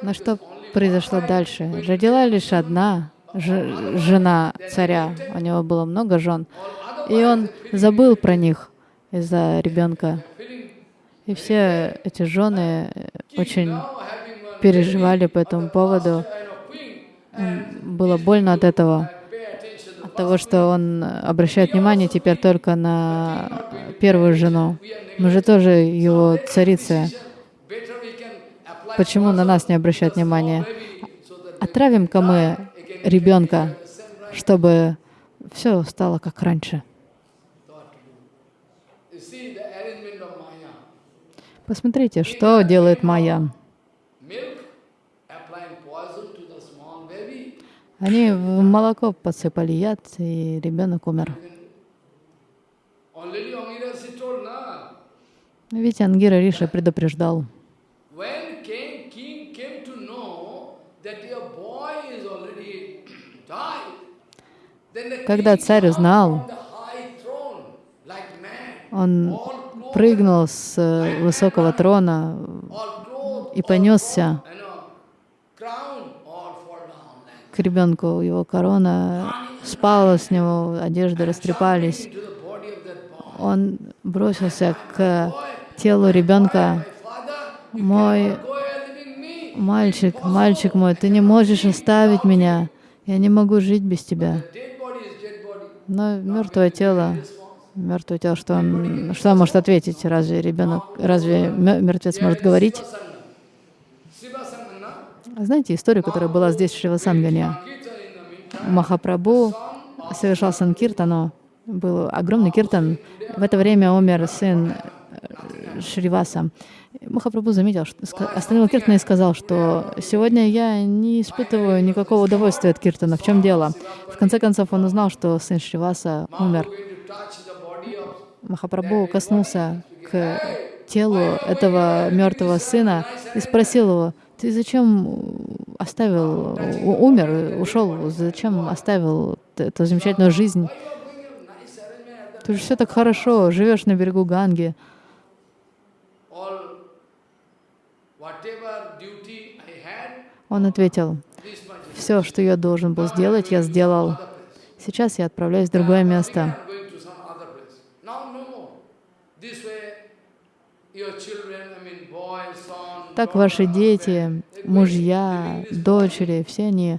Но что произошло дальше? Родила лишь одна жена царя. У него было много жен. И он забыл про них из-за ребенка. И все эти жены очень переживали по этому поводу. Было больно от этого, от того, что он обращает внимание теперь только на первую жену. Мы же тоже его царицы. Почему на нас не обращают внимания? Отравим-ка мы ребенка, чтобы все стало как раньше. Посмотрите, что делает Майя. Они в молоко подсыпали яд, и ребенок умер. Ведь Ангира Риша предупреждал. Когда царь узнал, он прыгнул с э, высокого трона и понесся к ребенку. Его корона спала с него, одежды растрепались. Он бросился к телу ребенка. Мой мальчик, мальчик мой, ты не можешь оставить меня. Я не могу жить без тебя. Но мертвое тело мертвое тело, что он, что он может ответить? Разве ребенок, разве мертвец может говорить? Знаете историю, которая была здесь, в Шривасангане? Махапрабху совершал санкиртану, был огромный киртан. В это время умер сын э, Шриваса. Махапрабху заметил, остановил киртан и сказал, что сегодня я не испытываю никакого удовольствия от киртана. В чем дело? В конце концов, он узнал, что сын Шриваса умер. Махапрабху коснулся к телу этого мертвого сына и спросил его, ты зачем оставил, умер, ушел, зачем оставил эту замечательную жизнь? Ты же все так хорошо, живешь на берегу Ганги. Он ответил, все, что я должен был сделать, я сделал. Сейчас я отправляюсь в другое место. Так ваши дети, мужья, дочери, все они,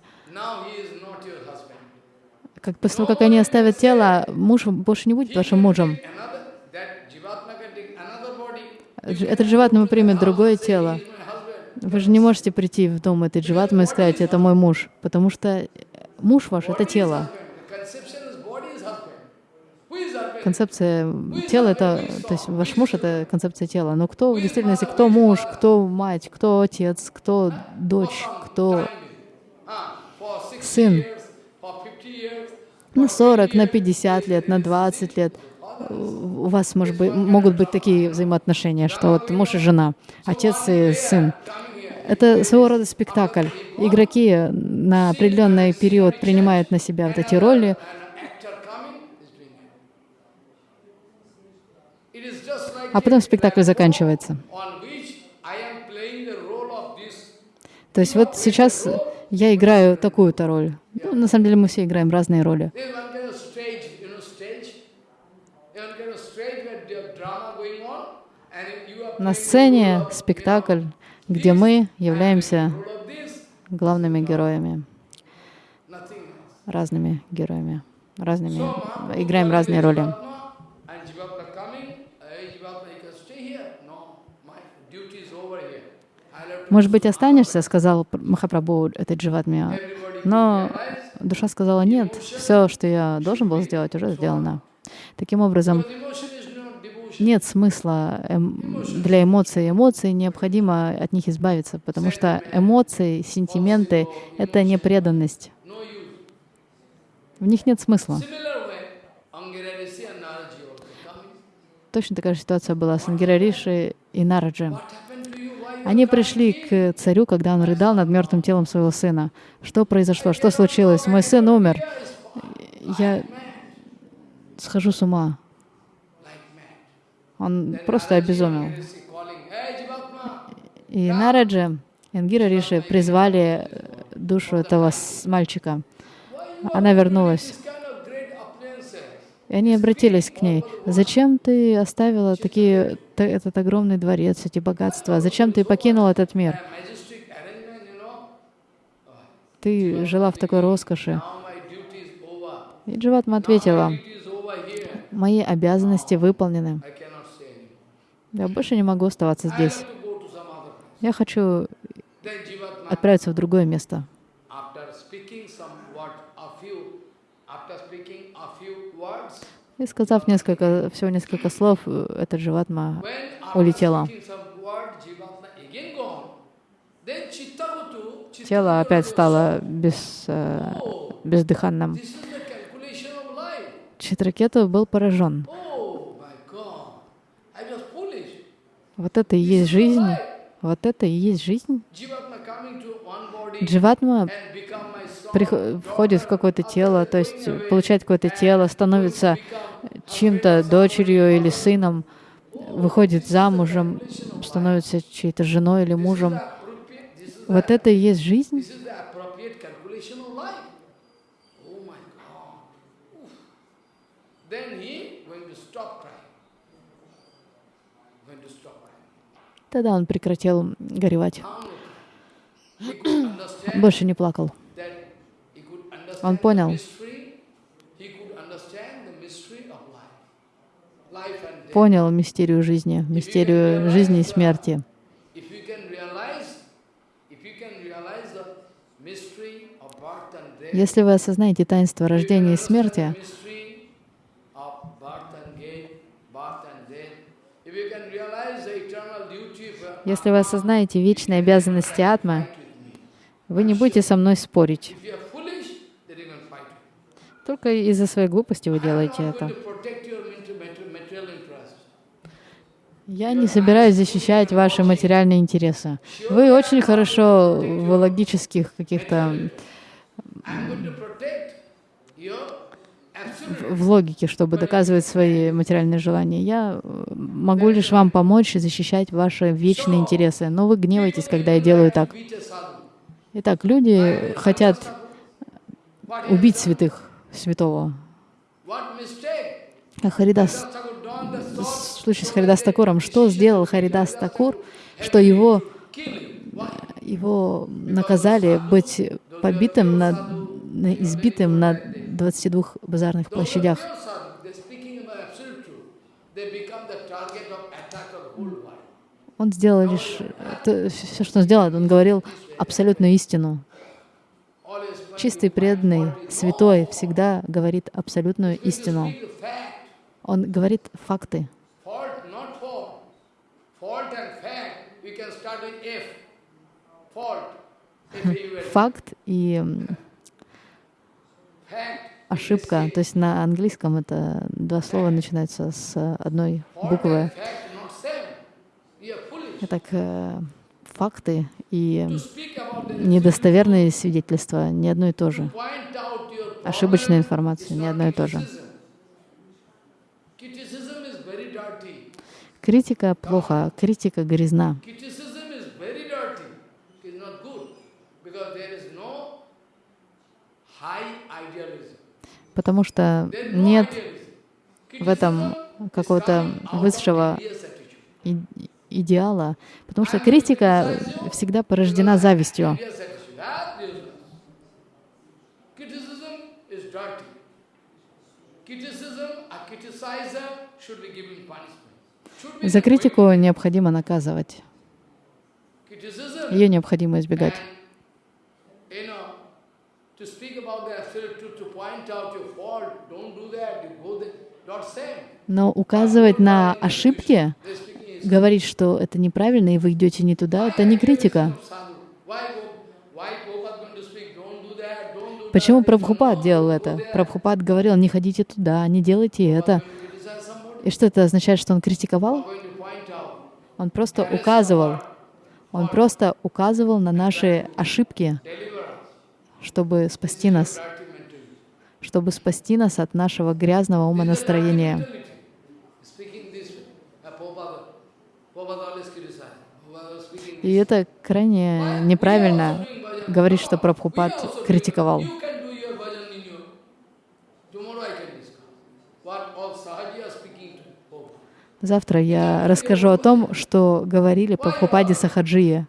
как после того, как они оставят тело, муж больше не будет вашим мужем. Этот животное примет другое тело. Вы же не можете прийти в дом этой дживатмы и сказать, это мой муж, потому что муж ваш — это тело. Концепция тела — это, то есть ваш муж — это концепция тела. Но кто в действительности, кто муж, кто мать, кто отец, кто дочь, кто сын? На 40, на 50 лет, на 20 лет у вас может быть, могут быть такие взаимоотношения, что вот муж и жена, отец и сын. Это своего рода спектакль. Игроки на определенный период принимают на себя вот эти роли, а потом спектакль заканчивается. То есть вот сейчас я играю такую-то роль. Ну, на самом деле мы все играем разные роли. На сцене спектакль, где мы являемся главными героями, разными героями, разными, играем разные роли. Может быть, останешься, сказал Махапрабху, этот Дживатмия. Но душа сказала, нет, все, что я должен был сделать, уже сделано. Таким образом, нет смысла эм, для эмоций. Эмоции необходимо от них избавиться, потому что эмоции, сентименты — это не преданность. В них нет смысла. Точно такая же ситуация была с Ангирариши и Нараджи. Они пришли к царю, когда он рыдал над мертвым телом своего сына. Что произошло? Что случилось? Мой сын умер. Я схожу с ума. Он просто обезумел. И Нараджа и Ангира Риши призвали душу этого мальчика. Она вернулась. И они обратились к ней. «Зачем ты оставила такие, этот огромный дворец, эти богатства? Зачем ты покинул этот мир? Ты жила в такой роскоши». И Дживатма ответила, «Мои обязанности выполнены. Я больше не могу оставаться здесь. Я хочу отправиться в другое место». И сказав несколько, всего несколько слов, этот Дживатма улетела. Тело опять стало без, э, бездыханным. Читракету был поражен. Вот это и есть жизнь. Вот это и есть жизнь. Дживатма входит в какое-то тело, то есть получает какое-то тело, становится чьим-то дочерью или сыном, выходит замужем, становится чьей-то женой или мужем. Вот это и есть жизнь. Тогда он прекратил горевать. Больше не плакал. Он понял, понял мистерию жизни, мистерию жизни и смерти. Если вы осознаете таинство рождения и смерти, если вы осознаете вечные обязанности атмы, вы не будете со мной спорить. Только из-за своей глупости вы делаете это. Я не собираюсь защищать ваши материальные интересы. Вы очень хорошо в логических каких-то в логике, чтобы доказывать свои материальные желания. Я э, могу лишь вам помочь защищать ваши вечные интересы, но вы гневаетесь, когда я делаю так. Итак, люди хотят убить святых, святого. А Харидас, в случае с Харидас Такуром, что сделал Харидас Такур, что его, его наказали быть побитым, на, на, избитым на 22 базарных площадях. Он сделал лишь... То, все, что он сделал, он говорил абсолютную истину. Чистый, преданный, святой всегда говорит абсолютную истину. Он говорит факты. Факт и ошибка. То есть на английском это два слова начинаются с одной буквы. Итак, э, факты и недостоверные свидетельства не одно и то же. Ошибочная информация не одно и то же. Критика плохо, критика грязна. Потому что нет в этом какого-то высшего идеала, потому что критика всегда порождена завистью. За критику необходимо наказывать. Ее необходимо избегать. Но указывать на ошибки, говорить, что это неправильно, и вы идете не туда, это не критика. Почему Прабхупад делал это? Прабхупад говорил, не ходите туда, не делайте это. И что это означает, что он критиковал? Он просто указывал. Он просто указывал на наши ошибки, чтобы спасти нас, чтобы спасти нас от нашего грязного умонастроения. Speaking this way. Uh, Prabhupada, Prabhupada always criticized. Prabhupada was speaking И это крайне неправильно говорить, что Прабхупад критиковал. Завтра я расскажу о том, что говорили Прабхупаде Сахаджия.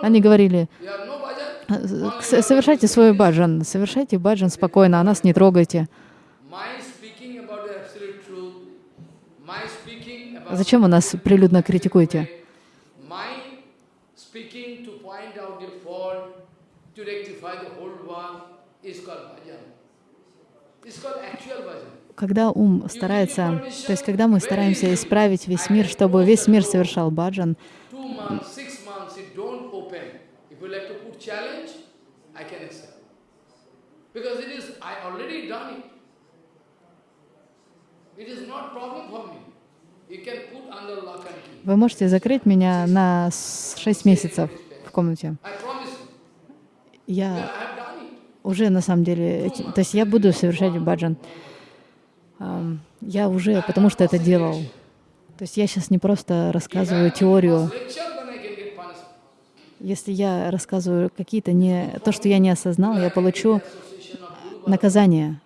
Они говорили, You have no bhajan. «С- совершайте свой баджан, совершайте баджан спокойно, а нас не трогайте. Зачем вы нас прилюдно критикуете? my speaking to point out the fault, to rectify the whole world is called bhajan. It's called actual bhajan. Когда ум старается, то есть когда мы стараемся исправить весь мир, чтобы весь мир совершал баджан, вы можете закрыть меня на 6 месяцев в комнате. Я I have done it. Уже на самом деле, то есть я буду совершать баджан. Я уже, потому что это делал. То есть я сейчас не просто рассказываю теорию. Если я рассказываю какие-то не то, что я не осознал, я получу наказание.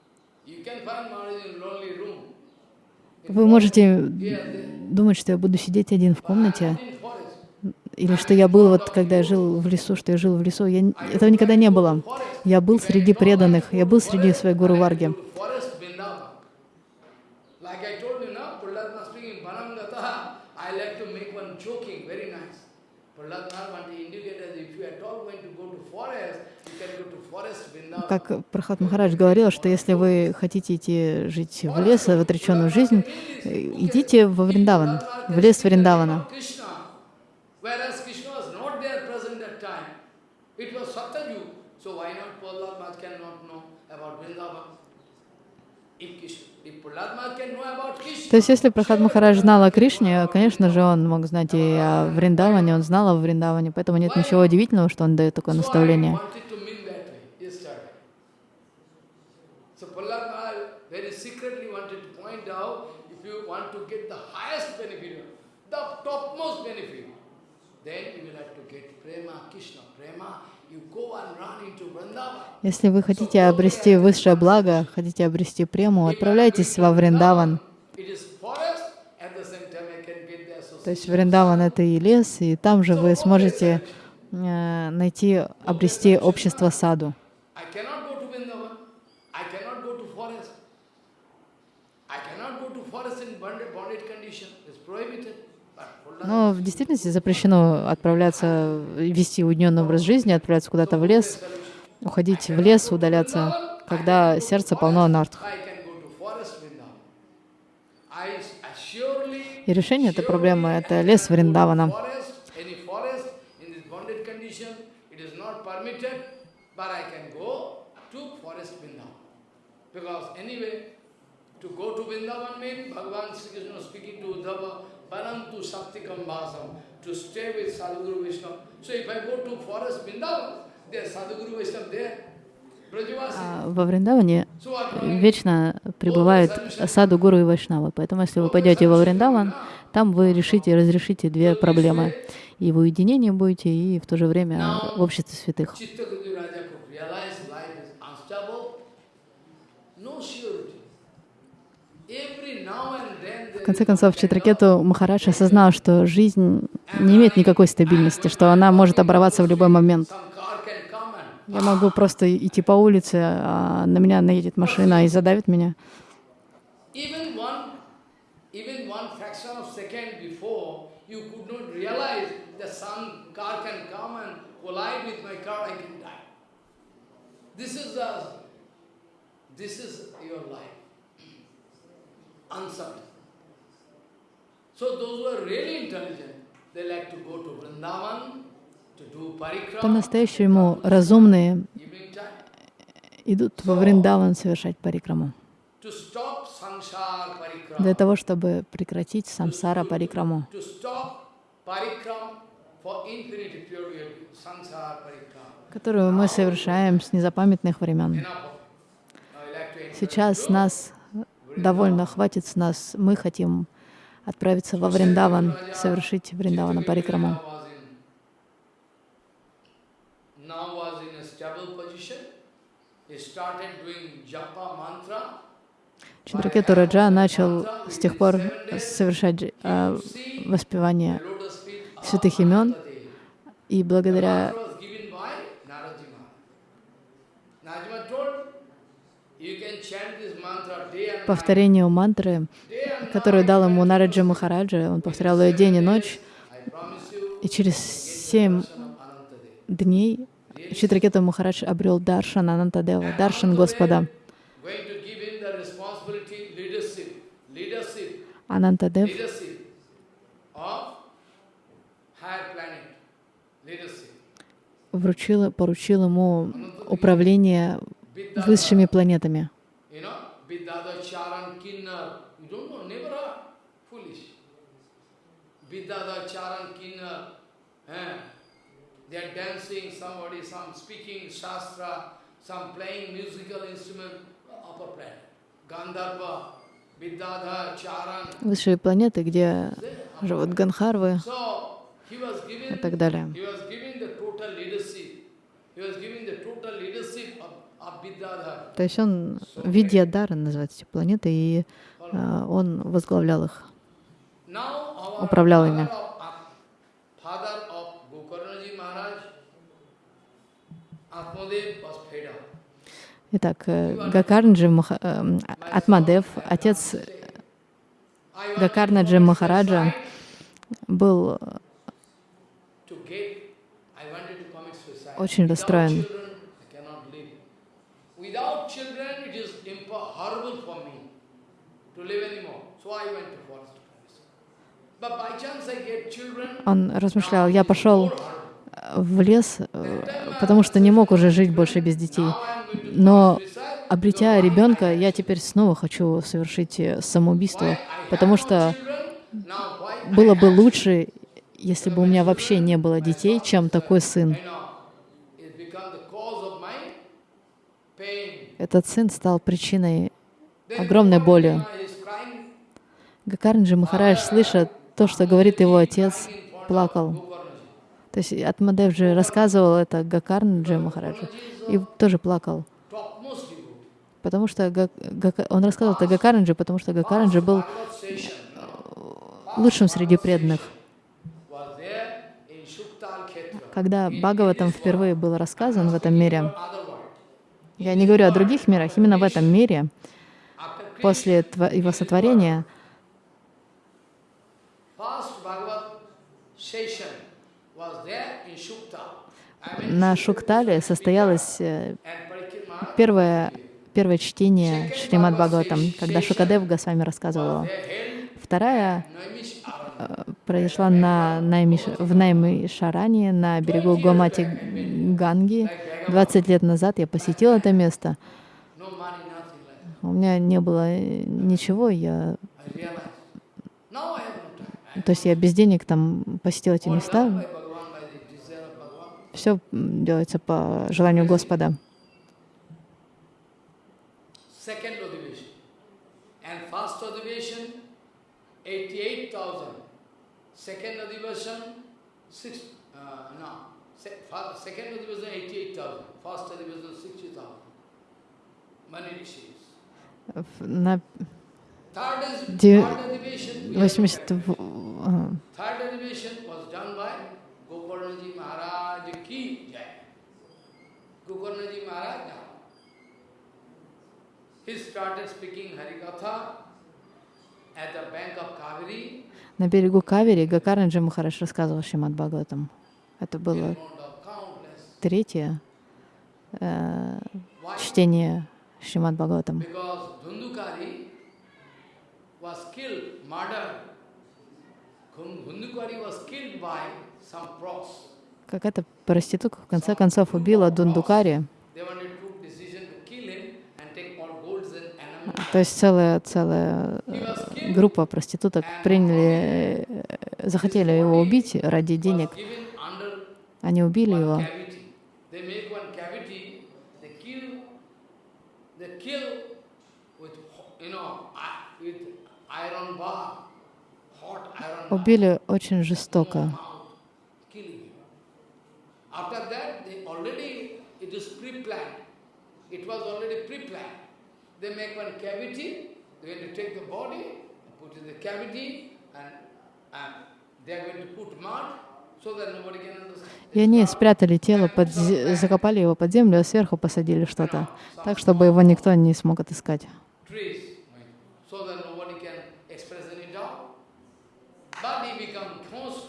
Вы можете думать, что я буду сидеть один в комнате. Или что я был, вот когда я жил в лесу, что я жил в лесу. Я, этого никогда не было. Я был среди преданных, я был среди своей гуру Варги. Как Прахат Махарадж говорил, что если вы хотите идти жить в лес, в отреченную жизнь, э, идите во Вриндаван, в лес Вриндавана. Whereas Krishna was not there present that time. It was Satyajug. So why not Prahlad Maharaj cannot know about Vrindavan? То есть, если Прахат Махарадж знал о Кришне, конечно же, он мог знать и о Вриндаване, он знал о Вриндаване, поэтому нет ничего удивительного, что он дает такое наставление. wanted to mean that way yesterday. So Prahlad Maharaj very secretly wanted to point out if you want to get the highest benefit, the topmost benefit, then you will have to get prema, Krishna prema. You go and run into Vrindavan. Если вы хотите обрести высшее благо, хотите обрести прему, отправляйтесь во Вриндаван. То есть. Вриндаван — это и лес, и там же вы сможете э, найти, обрести общество саду. Но в действительности запрещено отправляться, вести уединенный образ жизни, отправляться куда-то в лес, уходить в лес, удаляться, когда сердце полно анарт. I can go to forest Vrindavan. I assuredly И решение этой проблемы — это лес Вриндавана. Because anyway, to go to Vrindavan means Bhagavan Sri Krishna speaking to Uddhava, Parantu Shaktikam Bhasam, to stay with Sadhguru Vaishnava. So if I go to forest Vrindavan, А Во Вриндаване вечно пребывают саду Гуру и Вайшнавы. Поэтому, если вы пойдете во Вриндаван, там вы решите, разрешите две проблемы. И в уединении будете, и в то же время в обществе святых. В конце концов, Читракету Махарадж осознал, что жизнь не имеет никакой стабильности, что она может оборваться в любой момент. some car can come and Я могу просто идти по улице, а на меня наедет машина и задавит меня. This is the, this is your life. Uncertain. So those who are really intelligent, they like to go to Vrindavan По-настоящему разумные идут во Вриндаван совершать парикраму. Для того, чтобы прекратить самсара парикраму. которую мы совершаем с незапамятных времен. Сейчас нас довольно, хватит с нас. Мы хотим отправиться во Вриндаван, совершить Вриндавана Парикраму. Чандракету Раджа начал с тех пор совершать э, воспевание святых имен, и благодаря повторению мантры, которую дал ему Нараджа Махараджа, он повторял ее день и ночь, и через семь дней Читракета Махарадж обрел Даршан Анантадева, Даршан Господа. Анантадев вручил, поручил ему управление высшими планетами. They are dancing, somebody, some speaking shastra, some playing musical instrument, upper planet. Gandharva, Высшие планеты, где живут Ганхарвы и так далее. То есть он, Видьядара называется эти планеты, и uh, он возглавлял их, управлял ими. Итак, Гакарнджи Маха... Атмадев, отец Гакарнаджи Махараджа, был очень расстроен. Он размышлял, я пошел в лес, потому что не мог уже жить больше без детей. Но обретя ребенка, я теперь снова хочу совершить самоубийство, потому что было бы лучше, если бы у меня вообще не было детей, чем такой сын. Этот сын стал причиной огромной боли. Гакарнджи Махарадж, слыша то, что говорит его отец, плакал. То есть Атмадев же рассказывал это Гакарнджи Махараджу и тоже плакал. Потому что он рассказывал это Гакарнджи, потому что Гакарнджи был лучшим среди преданных. Когда Бхагаватам впервые был рассказан в этом мире, я не говорю о других мирах, именно в этом мире, после его сотворения, на Шуктале состоялось э, первое, первое чтение Шримад Бхагаватам, когда Шукадев Госвами рассказывал его. Вторая э, произошла на Наймиш, в Наймишаране, на берегу Гомати Ганги. 20 лет назад я посетил это место. У меня не было ничего, я... То есть я без денег там посетил эти места. Все делается по желанию Господа. Second Adivation, six, uh, no, second Adivation 88,000, first Adivation 60,000. Many rishis. На 80... На берегу Кавери Гакаранджи Махараш рассказывал Шимад Бхагаватам. Это было третье э, чтение Шимад Бхагаватам. Какая-то проститутка в конце концов убила Дундукари. То есть целая, целая э, группа проституток приняли, э, захотели его убить ради денег. Они убили его. Убили очень жестоко. After that, they already, it is pre-planned. It was already pre-planned. They make one cavity, they're going to take the body, put in the cavity, and, and they're going to put mud so that nobody can understand. И они спрятали тело, под, закопали его под землю, а сверху посадили что-то, так, чтобы его никто не смог отыскать. trees, so that nobody can express any doubt. But he become ghost.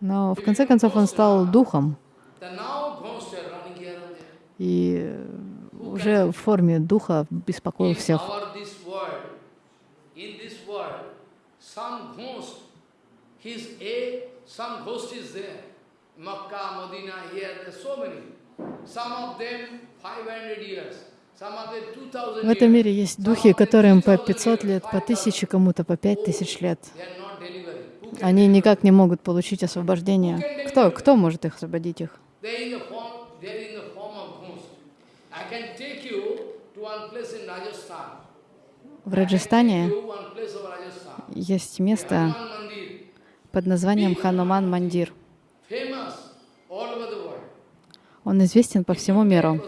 Но в конце концов он стал духом, И э, уже в форме духа беспокоил всех. our this world, in this world, some ghost, he's a, some ghost is there. Makkah, Medina, here, there's so many. Some of them 500 years, some of them 2000 В этом мире есть духи, которым по 500 лет, по 1000, кому-то по 5000 лет. Они никак не могут получить освобождение. Кто, кто может их освободить их? В Раджастане есть место под названием Хануман Мандир. Он известен по всему миру.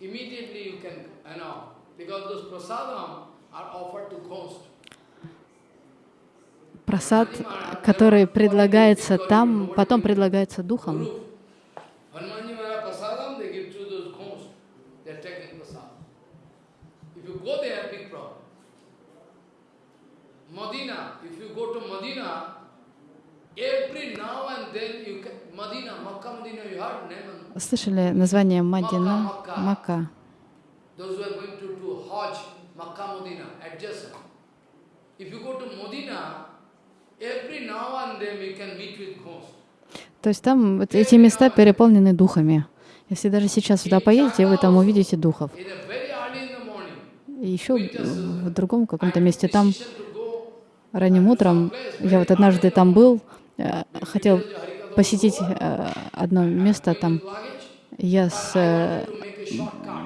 Immediately you can, you know, because those prasadam are offered to ghost. Просад, который предлагается там, потом предлагается духом. If you go to every now and then you can, you heard name? Слышали название Мадина? Мака. Those who are going to do Hajj, Makkah, Medina, adjacent. If you go to Medina, То есть там вот эти места переполнены духами. Если даже сейчас туда поедете, вы там увидите духов. И еще в другом каком-то месте там go ранним утром, я вот однажды там был, э, хотел посетить э, одно место там. Я с э,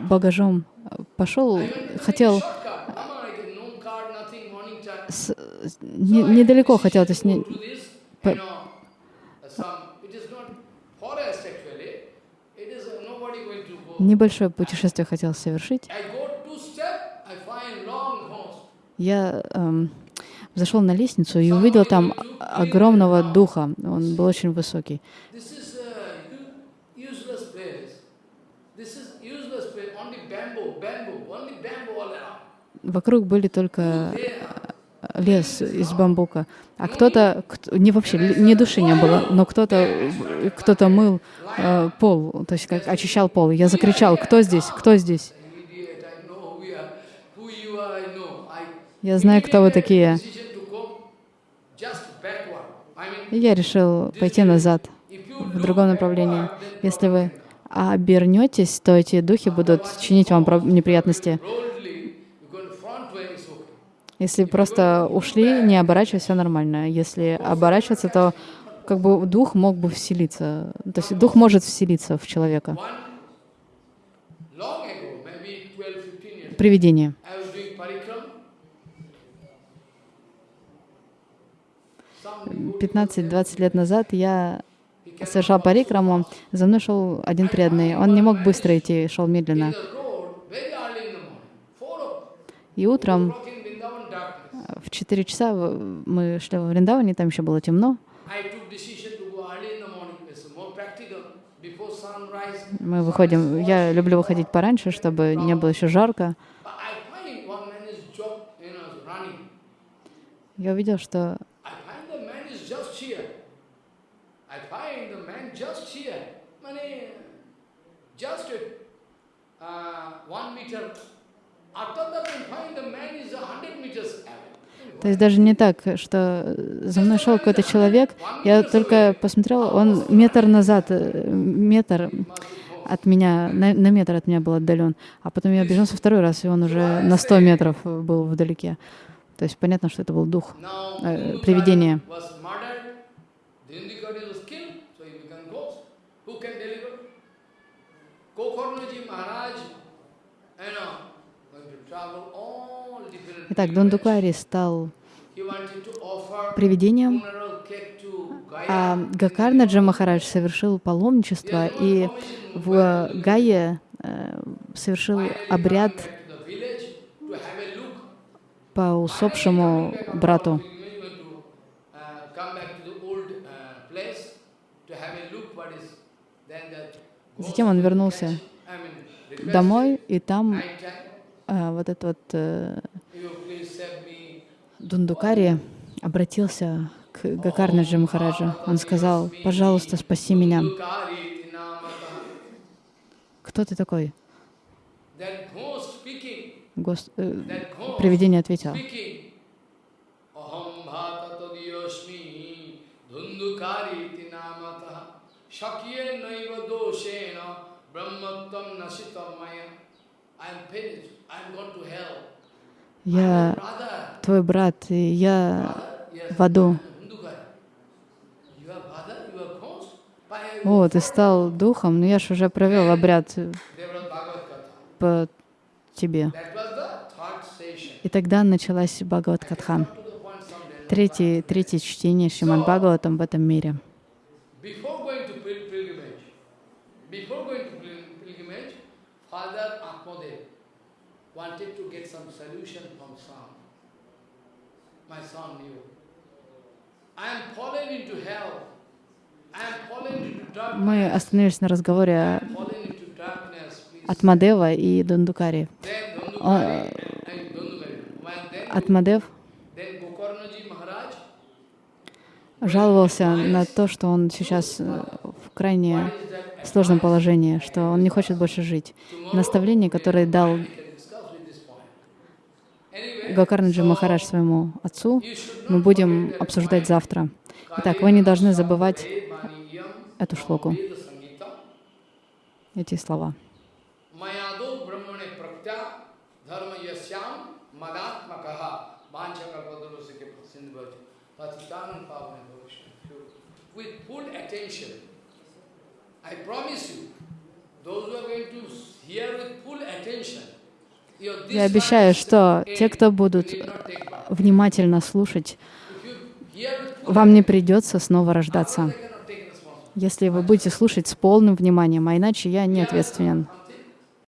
багажом пошел, хотел Shortcut. Mama, I get no car, nothing, morning time. С- не- недалеко хотел, то есть не- uh, go. небольшое путешествие хотел совершить. Я эм, зашел на лестницу и увидел там огромного духа. Он был очень высокий. Вокруг были только э, лес из бамбука. А кто-то, кто- не вообще, ни души не было, но кто-то э, кто-то мыл э, пол, то есть как очищал пол. Я закричал, кто здесь, кто здесь? Я знаю, кто вы такие. я решил пойти назад, в другом направлении. Если вы обернетесь, то эти духи будут чинить вам неприятности. Если просто ушли, не оборачиваясь, все нормально. Если оборачиваться, то как бы дух мог бы вселиться. То есть дух может вселиться в человека. One, long ago, maybe 12, 15 years, Привидение. 15-20 лет назад я совершал парикраму, за мной шел один преданный. Он не мог быстро идти, шел медленно. the road very early in the morning, 4 o'clock, И утром o'clock in Vrindavan darkness. В 4 часа мы шли во Вриндаване, там еще было темно. Мы выходим, я люблю выходить пораньше, чтобы не было еще жарко. Я увидел, что uh, one meter. After that, I find the man is a hundred meters away. То есть даже не так, что за мной шел какой-то человек, я только посмотрела, он метр назад, э, метр от меня, на, на метр от меня был отдален. А потом я обернулся второй раз, и он уже на 100 метров был вдалеке. То есть понятно, что это был дух. Guru привидение. Gokarnaji Maharaj, you know, Итак, pilgrimages. Дондукари стал привидением, а. Гакарнаджа Махарадж совершил паломничество и в Гае э, совершил обряд по усопшему брату. Uh, uh, Затем он вернулся домой, и там а, вот этот вот э, Дундукари обратился к Гакарнаджи Махараджа. Он сказал, пожалуйста, спаси меня. Кто ты такой? Гос- э, Привидение ответило. shakye naiva doshena brahmattam nasitam maya. Я твой брат, и я в аду. О, ты стал духом, но я же уже провел обряд по тебе. И тогда началась Бхагават Катха. Третье, третье чтение Шримад Бхагаватам в этом мире. Before going to pil- pilgrimage, before going to pil- pilgrimage, Father Atmadev wanted to get some solution from son. My son knew. I am fallen into hell. Мы остановились на разговоре. Please. Атмадева и Uh, then, Атмадев жаловался на то, что он сейчас э, в крайне сложном положении, что он не хочет больше жить. Наставление, которое дал we can discuss with this point. Anyway, Гакарнаджи Махарадж своему отцу, мы будем обсуждать завтра. Итак, вы не должны забывать эту шлоку, эти слова. I promise you, those who are going to hear with full attention, Я обещаю, что те, кто будут внимательно слушать, вам не придется снова рождаться, если вы будете слушать с полным вниманием, а иначе я не ответственен.